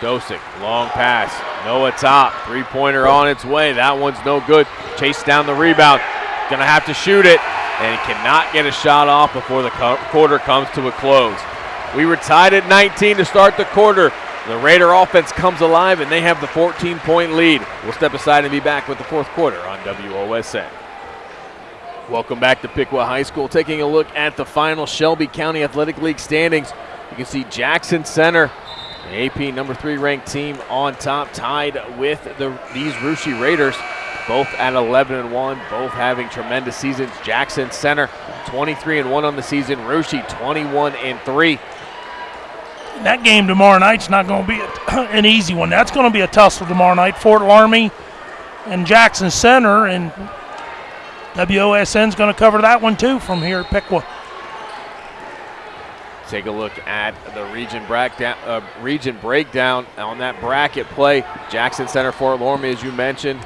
Dosick, long pass. Noah Top, three pointer on its way. That one's no good. Chase down the rebound. Going to have to shoot it and cannot get a shot off before the quarter comes to a close. We were tied at 19 to start the quarter. The Raider offense comes alive and they have the 14 point lead. We'll step aside and be back with the fourth quarter on WOSN. Welcome back to Piqua High School. Taking a look at the final Shelby County Athletic League standings. You can see Jackson Center, the AP number three ranked team on top, tied with the these Russia Raiders, both at 11 and 1, both having tremendous seasons. Jackson Center 23 and 1 on the season, Russia 21 and 3. That game tomorrow night's not going to be [clears throat] an easy one. That's going to be a tussle tomorrow night. Fort Laramie and Jackson Center, and WOSN's going to cover that one too from here at Piqua. Take a look at the region breakdown, uh, region breakdown on that bracket play. Jackson Center, Fort Laramie, as you mentioned.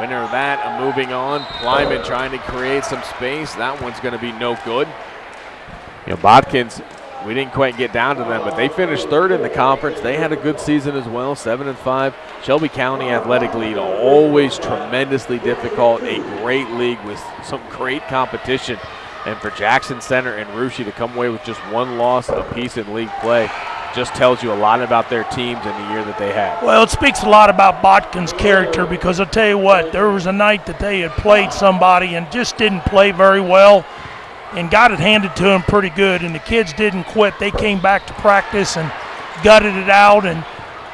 Winner of that, moving on. Plyman trying to create some space. That one's going to be no good. You know, Botkins, we didn't quite get down to them, but they finished third in the conference. They had a good season as well, seven and five. Shelby County Athletic League, always tremendously difficult. A great league with some great competition. And for Jackson Center and Russia to come away with just one loss apiece in league play just tells you a lot about their teams and the year that they had. Well, it speaks a lot about Botkin's character because I'll tell you what, there was a night that they had played somebody and just didn't play very well and got it handed to them pretty good. And the kids didn't quit. They came back to practice and gutted it out, and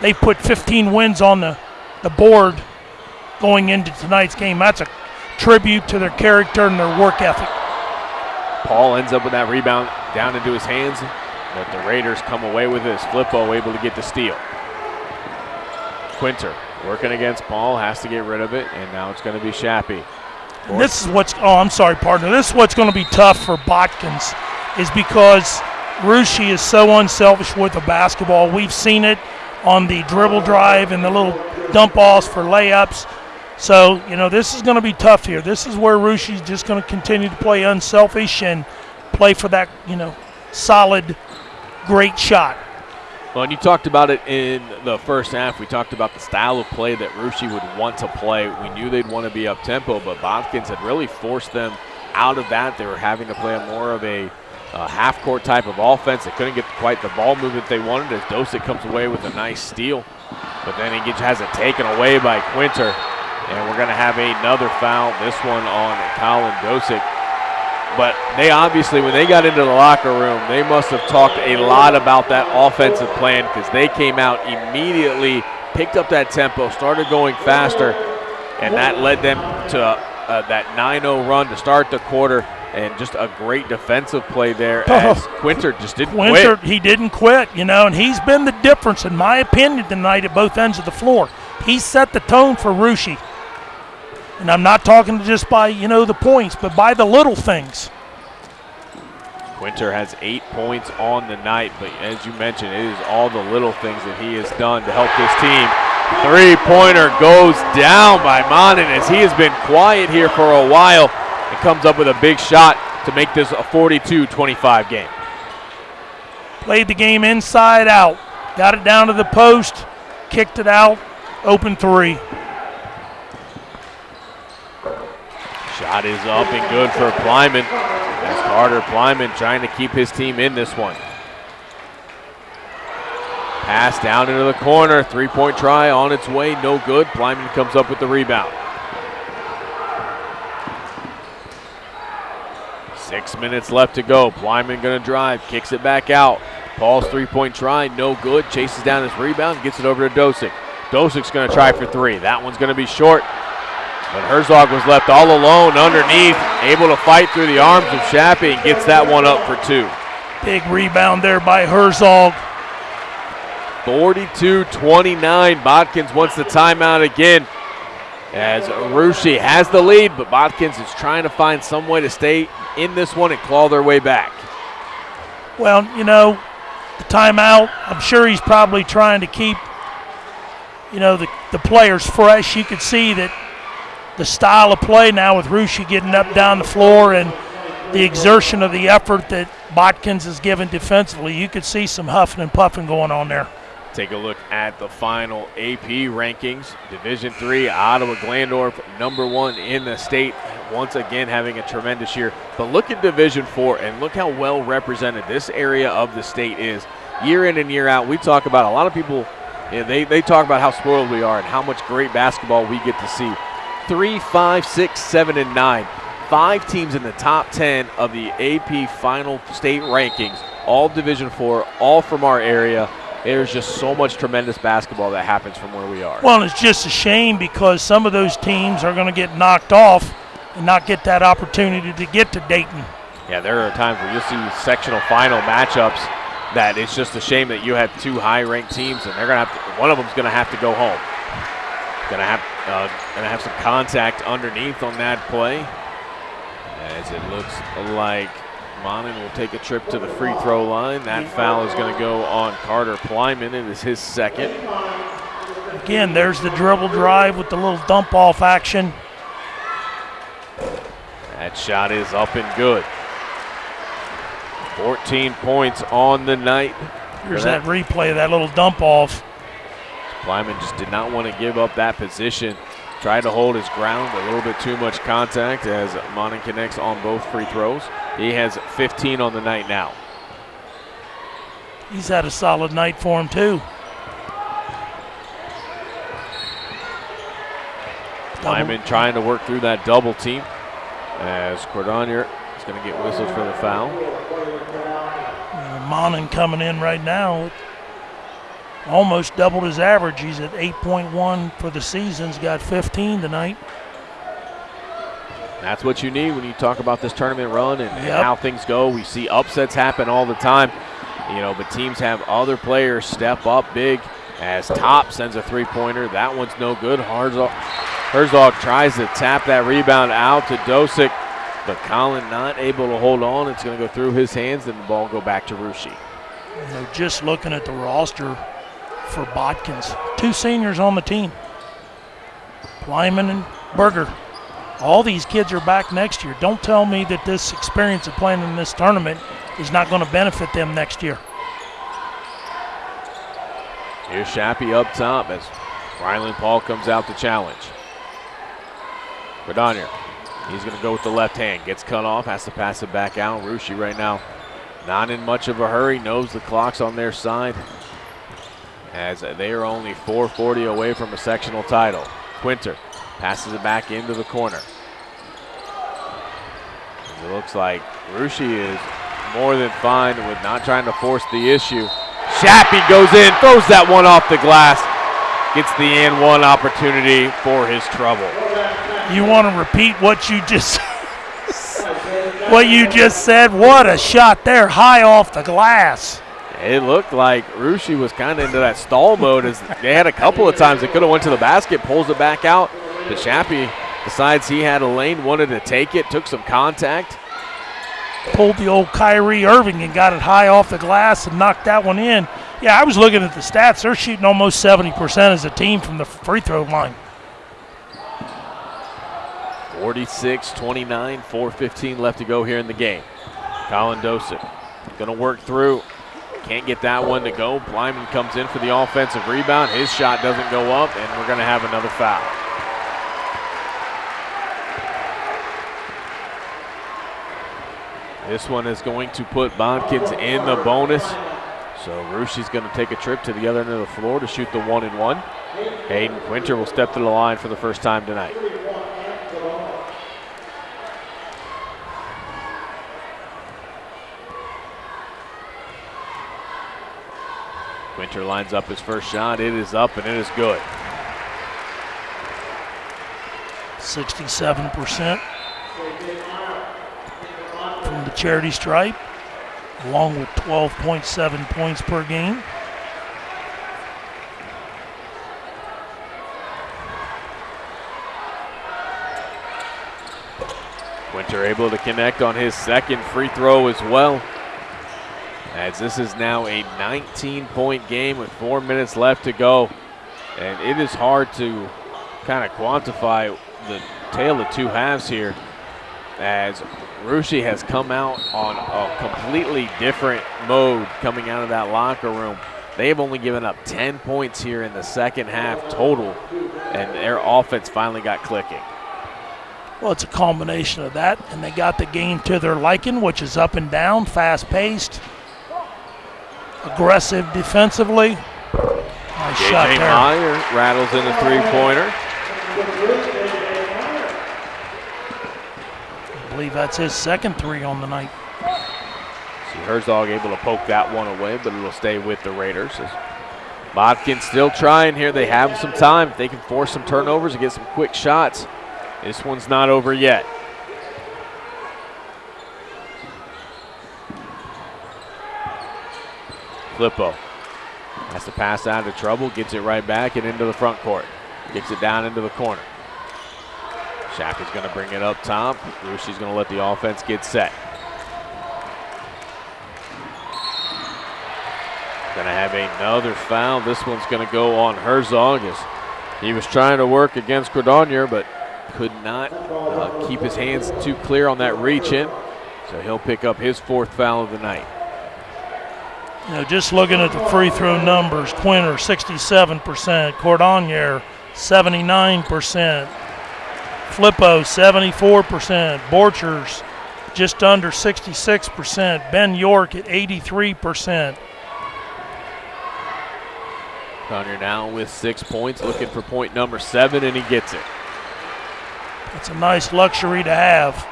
they put 15 wins on the, the board going into tonight's game. That's a tribute to their character and their work ethic. Paul ends up with that rebound down into his hands, but the Raiders come away with this. Flippo able to get the steal. Quinter working against Paul, has to get rid of it, and now it's going to be Shappy. This is what's, oh, I'm sorry, partner. This is what's going to be tough for Botkins is because Russia is so unselfish with the basketball. We've seen it on the dribble drive and the little dump offs for layups. So, you know, this is going to be tough here. This is where Russia is just going to continue to play unselfish and play for that, you know, solid, great shot. Well, and you talked about it in the first half. We talked about the style of play that Russia would want to play. We knew they'd want to be up tempo, but Botkins had really forced them out of that. They were having to play more of a uh, half court type of offense. They couldn't get quite the ball movement they wanted as Dosick comes away with a nice steal. But then he gets, has it taken away by Quinter. And we're going to have another foul, this one on Colin Dosick. But they obviously, when they got into the locker room, they must have talked a lot about that offensive plan because they came out immediately, picked up that tempo, started going faster, and that led them to uh, that 9 0 run to start the quarter. And just a great defensive play there as oh, Quinter just didn't Quinter, quit. he didn't quit, you know, and he's been the difference, in my opinion, tonight at both ends of the floor. He set the tone for Russia. And I'm not talking just by, you know, the points, but by the little things. Quinter has eight points on the night, but as you mentioned, it is all the little things that he has done to help this team. Three-pointer goes down by Monin as he has been quiet here for a while and comes up with a big shot to make this a 42-25 game. Played the game inside out. Got it down to the post, kicked it out, open three. Shot is up and good for Plyman. As Carter Plyman trying to keep his team in this one. Pass down into the corner. Three point try on its way. No good. Plyman comes up with the rebound. Six minutes left to go. Plyman going to drive. Kicks it back out. Paul's three point try. No good. Chases down his rebound. Gets it over to Dosick. Dosick's going to try for three. That one's going to be short. But Herzog was left all alone underneath, able to fight through the arms of Shappy and gets that one up for two. Big rebound there by Herzog. 42-29. Botkins wants the timeout again as Russia has the lead, but Botkins is trying to find some way to stay in this one and claw their way back. Well, you know, the timeout, I'm sure he's probably trying to keep, you know, the, the players fresh. You could see that the style of play now with Russia getting up down the floor and the exertion of the effort that Botkins has given defensively, you could see some huffing and puffing going on there. Take a look at the final AP rankings. Division three, Ottawa Glandorf, number one in the state, once again having a tremendous year. But look at Division four and look how well represented this area of the state is. Year in and year out, we talk about a lot of people, you know, they, they talk about how spoiled we are and how much great basketball we get to see. Three, five, six, seven, and nine. Five teams in the top 10 of the AP final state rankings, all Division four, all from our area there's just so much tremendous basketball that happens from where we are. Well, it's just a shame because some of those teams are going to get knocked off and not get that opportunity to get to Dayton. Yeah, there are times where you'll see sectional final matchups that it's just a shame that you have two high-ranked teams and they're going to have to, one of them's going to have to go home. Going to have uh, to have some contact underneath on that play, as it looks like Monin will take a trip to the free throw line. That foul is going to go on Carter Plyman. It is his second. Again, there's the dribble drive with the little dump off action. That shot is up and good. 14 points on the night. Here's that. that replay of that little dump off. Plyman just did not want to give up that position. Tried to hold his ground, a little bit too much contact as Monin connects on both free throws. He has 15 on the night now. He's had a solid night for him, too. Plyman trying to work through that double team as Cordonier is going to get whistled for the foul. Uh, Monin coming in right now almost doubled his average. He's at 8.1 for the season. He's got 15 tonight. That's what you need when you talk about this tournament run and, yep. and, how things go. We see upsets happen all the time, you know, but teams have other players step up big as Top sends a three-pointer. That one's no good. Herzog, Herzog tries to tap that rebound out to Dosick, but Colin not able to hold on. It's going to go through his hands and the ball go back to Russia. You know, just looking at the roster, for Botkins. Two seniors on the team, Plyman and Berger. All these kids are back next year. Don't tell me that this experience of playing in this tournament is not going to benefit them next year. Here's Shappy up top as Ryland Paul comes out to challenge. Cordonier, he's going to go with the left hand. Gets cut off, has to pass it back out. Russia right now not in much of a hurry, knows the clock's on their side as they are only 440 away from a sectional title. Quinter passes it back into the corner. It looks like Russia is more than fine with not trying to force the issue. Shappy goes in, throws that one off the glass, gets the and one opportunity for his trouble. You want to repeat what you just [laughs] what you just said? What a shot there, high off the glass it looked like Russia was kind of into that stall mode as they had a couple of times they could have went to the basket, pulls it back out. The Shappy decides he had a lane, wanted to take it, took some contact. Pulled the old Kyrie Irving and got it high off the glass and knocked that one in. Yeah, I was looking at the stats. They're shooting almost 70% as a team from the free throw line. 46 29, 4.15 left to go here in the game. Colin Dosick going to work through. Can't get that one to go. Plyman comes in for the offensive rebound. His shot doesn't go up, and we're going to have another foul. This one is going to put Botkins in the bonus. So Russia's going to take a trip to the other end of the floor to shoot the one and one. Hayden Quinter will step to the line for the first time tonight. Quinter lines up his first shot. It is up and it is good. 67% from the charity stripe, along with 12.7 points per game. Quinter able to connect on his second free throw as well. As this is now a 19 point game with four minutes left to go. And it is hard to kind of quantify the tale of two halves here as Russia has come out on a completely different mode coming out of that locker room. They've only given up 10 points here in the second half total, and their offense finally got clicking. Well, it's a combination of that, and they got the game to their liking, which is up and down, fast paced, aggressive defensively. Nice shot JJ there. Meyer rattles in a three pointer. I believe that's his second three on the night. See Herzog able to poke that one away, but it'll stay with the Raiders. As Bodkin still trying here. They have some time. They can force some turnovers and get some quick shots, this one's not over yet. Flippo has to pass out of trouble, gets it right back and into the front court. Gets it down into the corner. Shack is going to bring it up top. Russia's going to let the offense get set. Going to have another foul. This one's going to go on Herzog as he was trying to work against Cordonier, but could not uh, keep his hands too clear on that reach in. So he'll pick up his fourth foul of the night. You know, just looking at the free throw numbers, Quinter 67%, Cordonier 79%, Flippo 74%, Borchers just under 66%, Ben York at 83%. Connor now with six points, looking for point number seven, and he gets it. It's a nice luxury to have.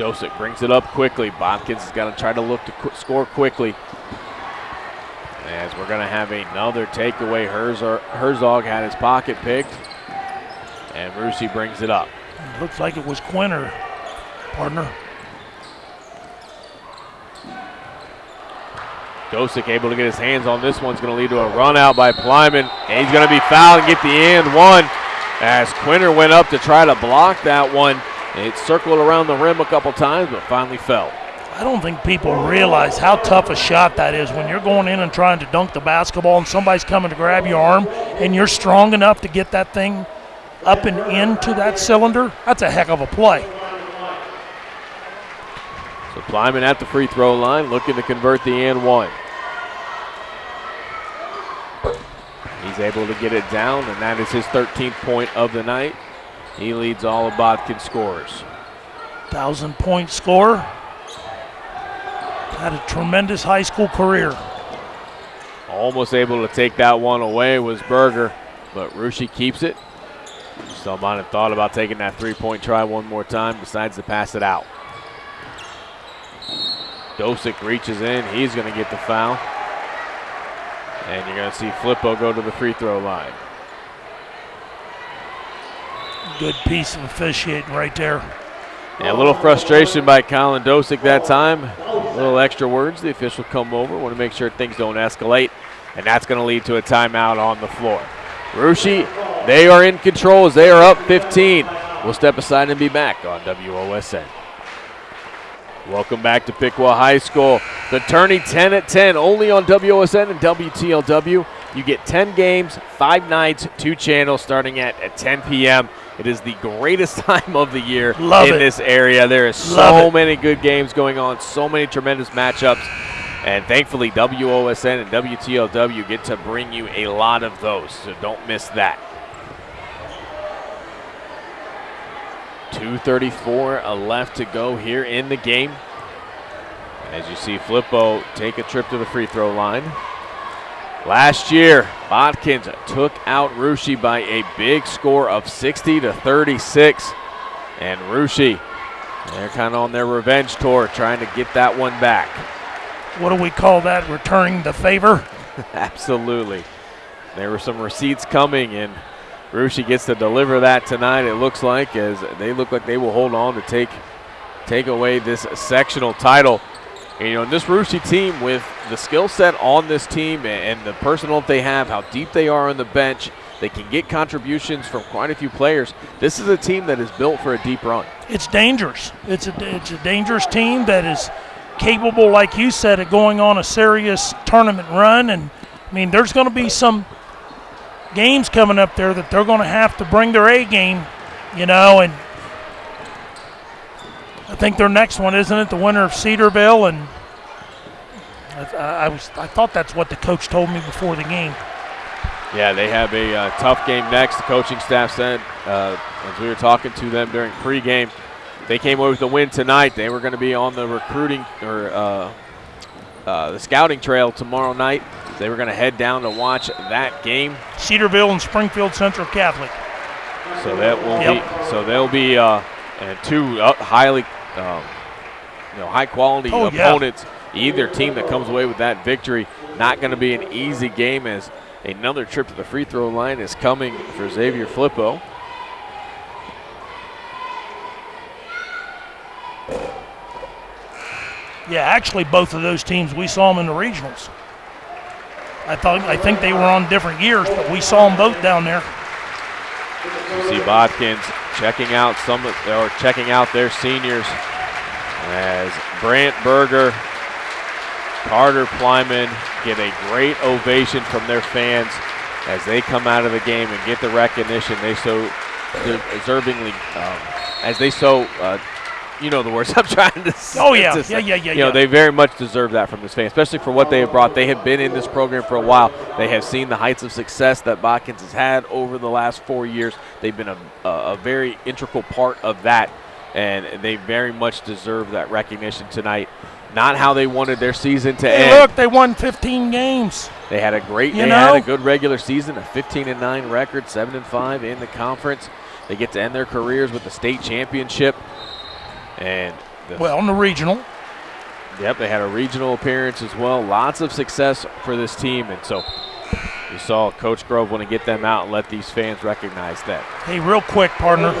Dosick brings it up quickly. Botkins has got to try to look to qu- score quickly. As we're going to have another takeaway. Herzog, Herzog had his pocket picked, and Russia brings it up. It looks like it was Quinter, partner. Dosick able to get his hands on this one's going to lead to a run out by Plyman. And he's going to be fouled and get the and one as Quinter went up to try to block that one. It circled around the rim a couple times, but finally fell. I don't think people realize how tough a shot that is when you're going in and trying to dunk the basketball and somebody's coming to grab your arm and you're strong enough to get that thing up and into that cylinder. That's a heck of a play. So Plyman at the free throw line, looking to convert the and one. He's able to get it down, and that is his 13th point of the night. He leads all of Bodkin scorers. Thousand point scorer. Had a tremendous high school career. Almost able to take that one away was Berger, but Russia keeps it. Might have thought about taking that three-point try one more time, decides to pass it out. Dosick reaches in, he's going to get the foul. And you're going to see Flippo go to the free throw line. Good piece of officiating right there. Yeah, a little frustration by Colin Dosick that time. A little extra words. The official come over, want to make sure things don't escalate, and that's going to lead to a timeout on the floor. Russia, they are in control as they are up 15. We'll step aside and be back on WOSN. Welcome back to Piqua High School. The tourney 10 at 10, only on WOSN and WTLW. You get 10 games, five nights, two channels starting at, at 10 p.m. It is the greatest [laughs] time of the year Love in it. this area. There is Love so it. many good games going on, so many tremendous matchups. And thankfully, WOSN and WTLW get to bring you a lot of those, so don't miss that. 2.34 a left to go here in the game. As you see Flippo take a trip to the free throw line. Last year, Botkins took out Russia by a big score of 60 to 36. And Russia, they're kind of on their revenge tour, trying to get that one back. What do we call that? Returning the favor? [laughs] Absolutely. There were some receipts coming, and Russia gets to deliver that tonight. It looks like as they look like they will hold on to take take away this sectional title. And, you know, this Russia team with the skill set on this team and the personnel they have, how deep they are on the bench, they can get contributions from quite a few players. This is a team that is built for a deep run. It's dangerous. It's a it's a dangerous team that is capable, like you said, of going on a serious tournament run. And I mean, there's going to be some games coming up there that they're going to have to bring their A game, you know, and think their next one isn't it the winner of Cedarville and I, I was I thought that's what the coach told me before the game. Yeah, they have a uh, tough game next. The coaching staff said uh, as we were talking to them during pregame, they came away with a win tonight. They were going to be on the recruiting or uh, uh, the scouting trail tomorrow night. They were going to head down to watch that game. Cedarville and Springfield Central Catholic. So that will yep. be so they'll be uh, two uh, highly um, you know high quality oh, opponents. Yeah. Either team that comes away with that victory, not going to be an easy game as another trip to the free throw line is coming for Xavier Flippo. Yeah, actually, both of those teams we saw them in the regionals. I thought I think they were on different years, but we saw them both down there. You see Botkins checking out some or checking out their seniors as Brant Berger, Carter Plyman get a great ovation from their fans as they come out of the game and get the recognition they so deservingly, um, as they so uh, you know the words [laughs] I'm trying to say. Oh yeah, yeah, yeah, yeah. You know they very much deserve that from this fan, especially for what they have brought. They have been in this program for a while. They have seen the heights of success that Botkins has had over the last four years. They've been a, a very integral part of that, and they very much deserve that recognition tonight. Not how they wanted their season to hey, end. Look, they won 15 games. They had a great. You they know? had a good regular season, a 15 and 9 record, 7 and 5 in the conference. They get to end their careers with the state championship. And well, in the regional. Yep, they had a regional appearance as well. Lots of success for this team, and so you saw Coach Grove want to get them out and let these fans recognize that. Hey, real quick, partner.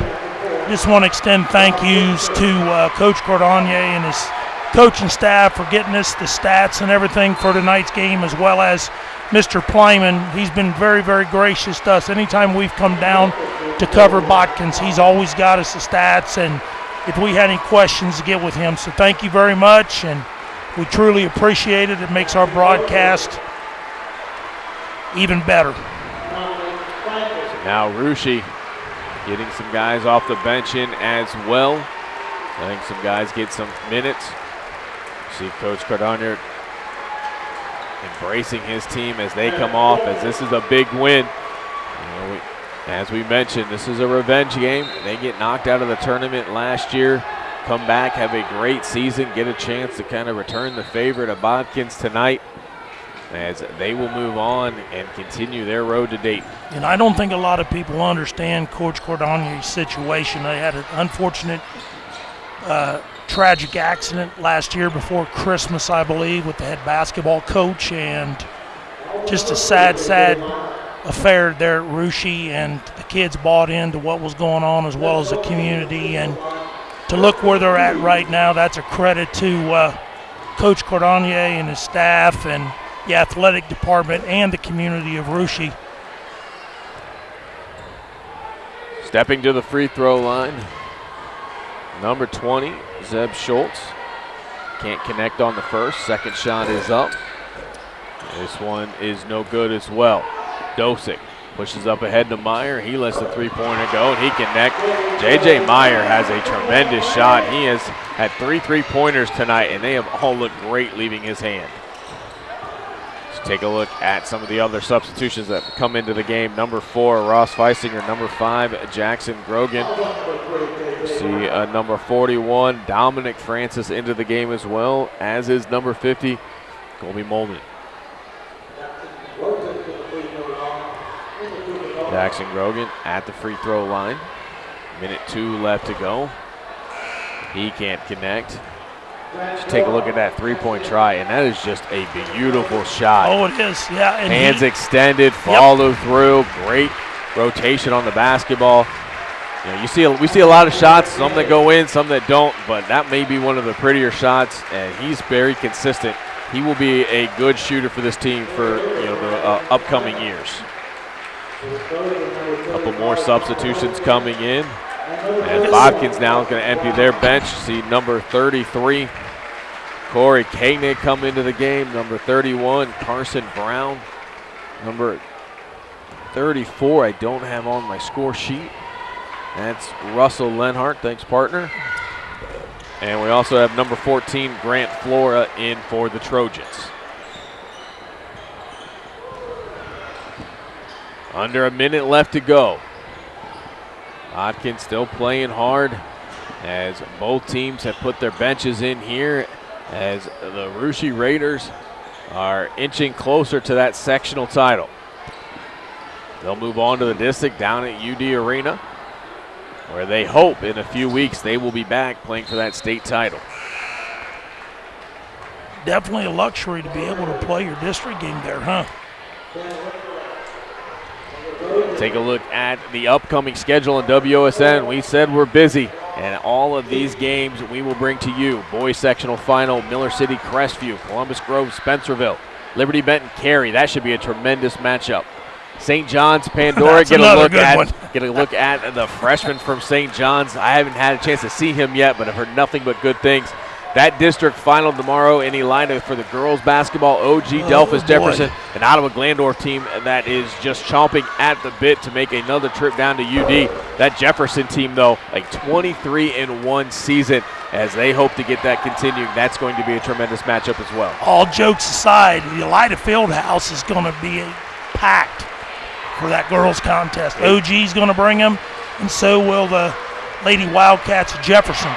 Just want to extend thank yous to uh, Coach Cordonier and his coaching staff for getting us the stats and everything for tonight's game, as well as Mr. Plyman. He's been very, very gracious to us. Anytime we've come down to cover Botkins, he's always got us the stats and – if we had any questions to get with him. So thank you very much, and we truly appreciate it. It makes our broadcast even better. now Russia getting some guys off the bench in as well. I think some guys get some minutes. See Coach Cordonier embracing his team as they come off, as this is a big win. As we mentioned, this is a revenge game. They get knocked out of the tournament last year, come back, have a great season, get a chance to kind of return the favor to Botkins tonight as they will move on and continue their road to date. And I don't think a lot of people understand Coach Cordonier's situation. They had an unfortunate, uh, tragic accident last year before Christmas, I believe, with the head basketball coach, and just a sad, sad affair there at Russia, and the kids bought into what was going on as well as the community. And to look where they're at right now, that's a credit to uh, Coach Cordonier and his staff and the athletic department and the community of Russia. Stepping to the free throw line, number 20, Zeb Schultz. Can't connect on the first. Second shot is up. This one is no good as well. Dosick pushes up ahead to Meyer. He lets the three-pointer go, and he connect. J.J. Meyer has a tremendous shot. He has had three three-pointers tonight, and they have all looked great leaving his hand. Let's take a look at some of the other substitutions that come into the game. Number four, Ross Feisinger. Number five, Jackson Grogan. See uh, number 41, Dominic Francis into the game as well, as is number 50, Colby Molden. Jackson Grogan at the free throw line. Minute two left to go. He can't connect. Just take a look at that three-point try, and that is just a beautiful shot. Oh, it is, yeah. Hands he, extended, follow yep. through, great rotation on the basketball. You, know, you see, we see a lot of shots, some that go in, some that don't, but that may be one of the prettier shots, and he's very consistent. He will be a good shooter for this team for you know the uh, upcoming years. Couple more substitutions coming in. And Botkins now going to empty their bench. See number 33, Corey Koenig come into the game. Number 31, Carson Brown. Number 34, I don't have on my score sheet. That's Russell Lenhart. Thanks, partner. And we also have number 14, Grant Flora, in for the Trojans. Under a minute left to go. Botkins still playing hard as both teams have put their benches in here as the Russia Raiders are inching closer to that sectional title. They'll move on to the district down at UD Arena where they hope in a few weeks they will be back playing for that state title. Definitely a luxury to be able to play your district game there, huh? Take a look at the upcoming schedule in WOSN. We said we're busy, and all of these games we will bring to you. Boys sectional final, Miller City, Crestview, Columbus Grove, Spencerville, Liberty Benton, Carey. That should be a tremendous matchup. St. John's, Pandora. get a look at one. get a look at the freshman from St. John's. I haven't had a chance to see him yet, but I've heard nothing but good things. That district final tomorrow in Elida for the girls basketball. OG Oh, Delphos boy. Jefferson, an Ottawa Glandorf team that is just chomping at the bit to make another trip down to UD. That Jefferson team, though, like 23 in one season, as they hope to get that continuing. That's going to be a tremendous matchup as well. All jokes aside, the Elida Fieldhouse is going to be packed for that girls contest. OG's going to bring them, and so will the Lady Wildcats Jefferson.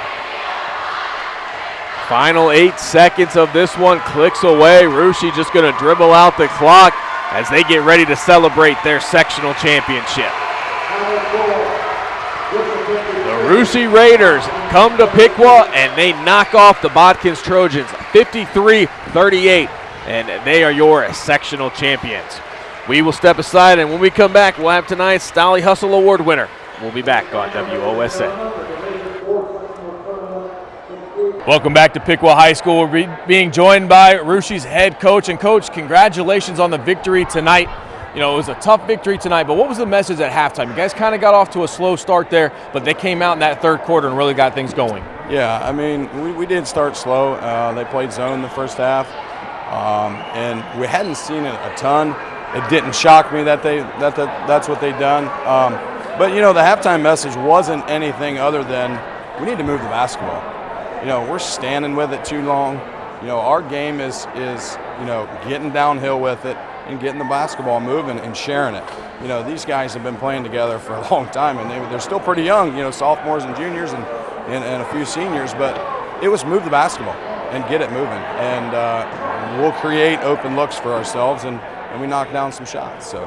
Final eight seconds of this one clicks away. Russia just going to dribble out the clock as they get ready to celebrate their sectional championship. The Russia Raiders come to Piqua and they knock off the Botkins Trojans 53 38, and they are your sectional champions. We will step aside, and when we come back, we'll have tonight's Stolly Hustle Award winner. We'll be back on WOSN. Welcome back to Piqua High School. We're being joined by Russia's head coach. And, coach, congratulations on the victory tonight. You know, it was a tough victory tonight, but what was the message at halftime? You guys kind of got off to a slow start there, but they came out in that third quarter and really got things going. Yeah, I mean, we, we did start slow. Uh, they played zone the first half, um, and we hadn't seen it a ton. It didn't shock me that they that, that that's what they'd done. Um, but you know, the halftime message wasn't anything other than we need to move the basketball. You know, we're standing with it too long. You know, our game is is you know getting downhill with it and getting the basketball moving and sharing it. You know, these guys have been playing together for a [laughs] long time, and they, they're still pretty young. You know, sophomores and juniors and, and, and a few seniors. But it was move the basketball and get it moving, and uh, we'll create open looks for ourselves, and, and we knock down some shots. So.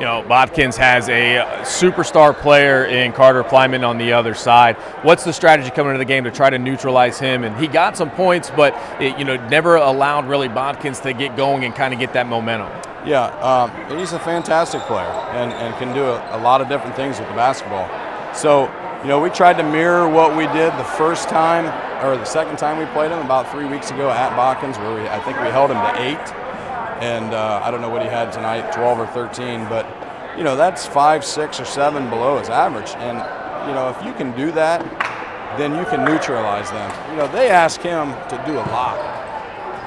You know, Botkins has a superstar player in Carter Plyman on the other side. What's the strategy coming into the game to try to neutralize him? And he got some points, but it, you know, never allowed really Botkins to get going and kind of get that momentum. Yeah, um, he's a fantastic player and, and can do a, a lot of different things with the basketball. So, you know, we tried to mirror what we did the first time or the second time we played him about three weeks ago at Botkins, where we, I think we held him to eight. And uh, I don't know what he had tonight, 12 or 13, but, you know, that's five, six, or seven below his average. And, you know, if you can do that, then you can neutralize them. You know, they ask him to do a lot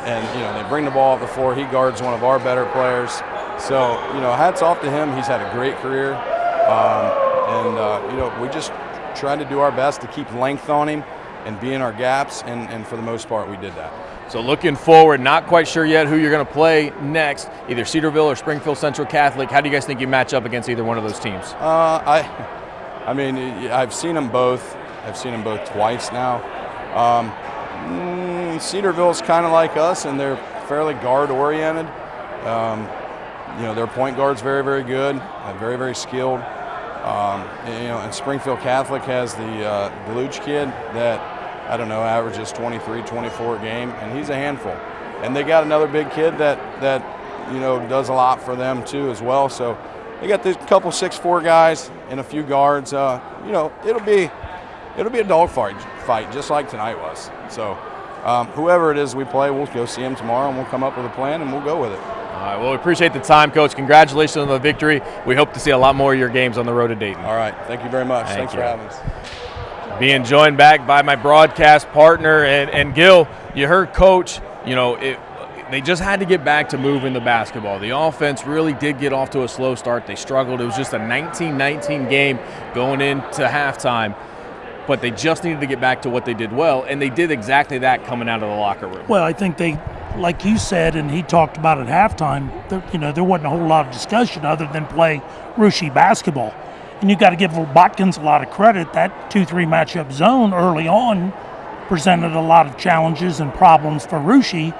and you know they bring the ball up the floor. He guards one of our better players. So you know, hats off to him. He's had a great career, um, and uh, you know we just try to do our best to keep length on him and be in our gaps. And, and for the most part, we did that. So looking forward, not quite sure yet who you're going to play next, either Cedarville or Springfield Central Catholic. How do you guys think you match up against either one of those teams? Uh, I, [laughs] I mean, I've seen them both. I've seen them both twice now. Um, mm, Cedarville's kind of like us, and they're fairly guard oriented. Um, you know, their point guard's very, very good, uh, very, very skilled. Um, and, you know, and Springfield Catholic has the uh, Deluge kid that I don't know averages 23, 24 a game, and he's a handful. And they got another big kid that that you know does a lot for them too as well. So they got this couple six four guys and a few guards. Uh, you know, it'll be it'll be a dogfight fight just like tonight was. So. Um, whoever it is we play, we'll go see them tomorrow and we'll come up with a plan and we'll go with it. All right, well, we appreciate the time, Coach. Congratulations on the victory. We hope to see a lot more of your games on the road to Dayton. All right, thank you very much. Thank Thanks you. for having us. Being joined back by my broadcast partner and, and Gil. You heard Coach. You know, it, they just had to get back to moving the basketball. The offense really did get off to a slow start. They struggled. It was just a 19-19 game going into halftime, but they just needed to get back to what they did well, and they did exactly that coming out of the locker room. Well, I think they, like you said, and he talked about at halftime. There, you know, there wasn't a whole lot of discussion other than play Russia basketball, and you got to give Botkins a lot of credit. That two-three matchup zone early on presented a lot of challenges and problems for Russia,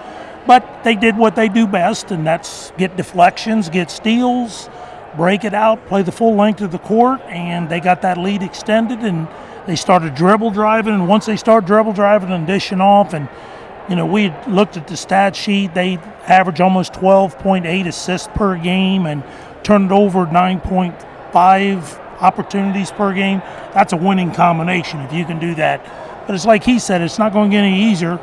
but they did what they do best, and that's get deflections, get steals, break it out, play the full length of the court, and they got that lead extended and they started dribble driving. And once they start dribble driving and dishing off, and you know, we looked at the stat sheet, they average almost 12.8 assists per game and turned over 9.5 opportunities per game. That's a winning combination if you can do that. But it's like he said, it's not going to get any easier.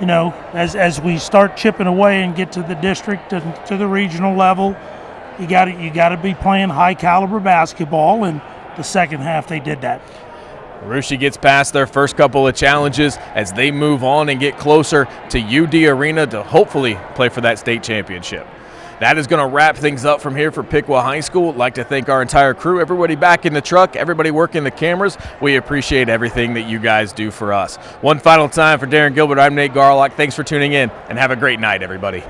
You know, as as we start chipping away and get to the district and to the regional level, you got you got to be playing high caliber basketball. And the second half, they did that. Russia gets past their first couple of challenges as they move on and get closer to UD Arena to hopefully play for that state championship. That is going to wrap things up from here for Piqua High School. I'd like to thank our entire crew, everybody back in the truck, everybody working the cameras. We appreciate everything that you guys do for us. One final time for Darren Gilbert, I'm Nate Garlock. Thanks for tuning in and have a great night, everybody.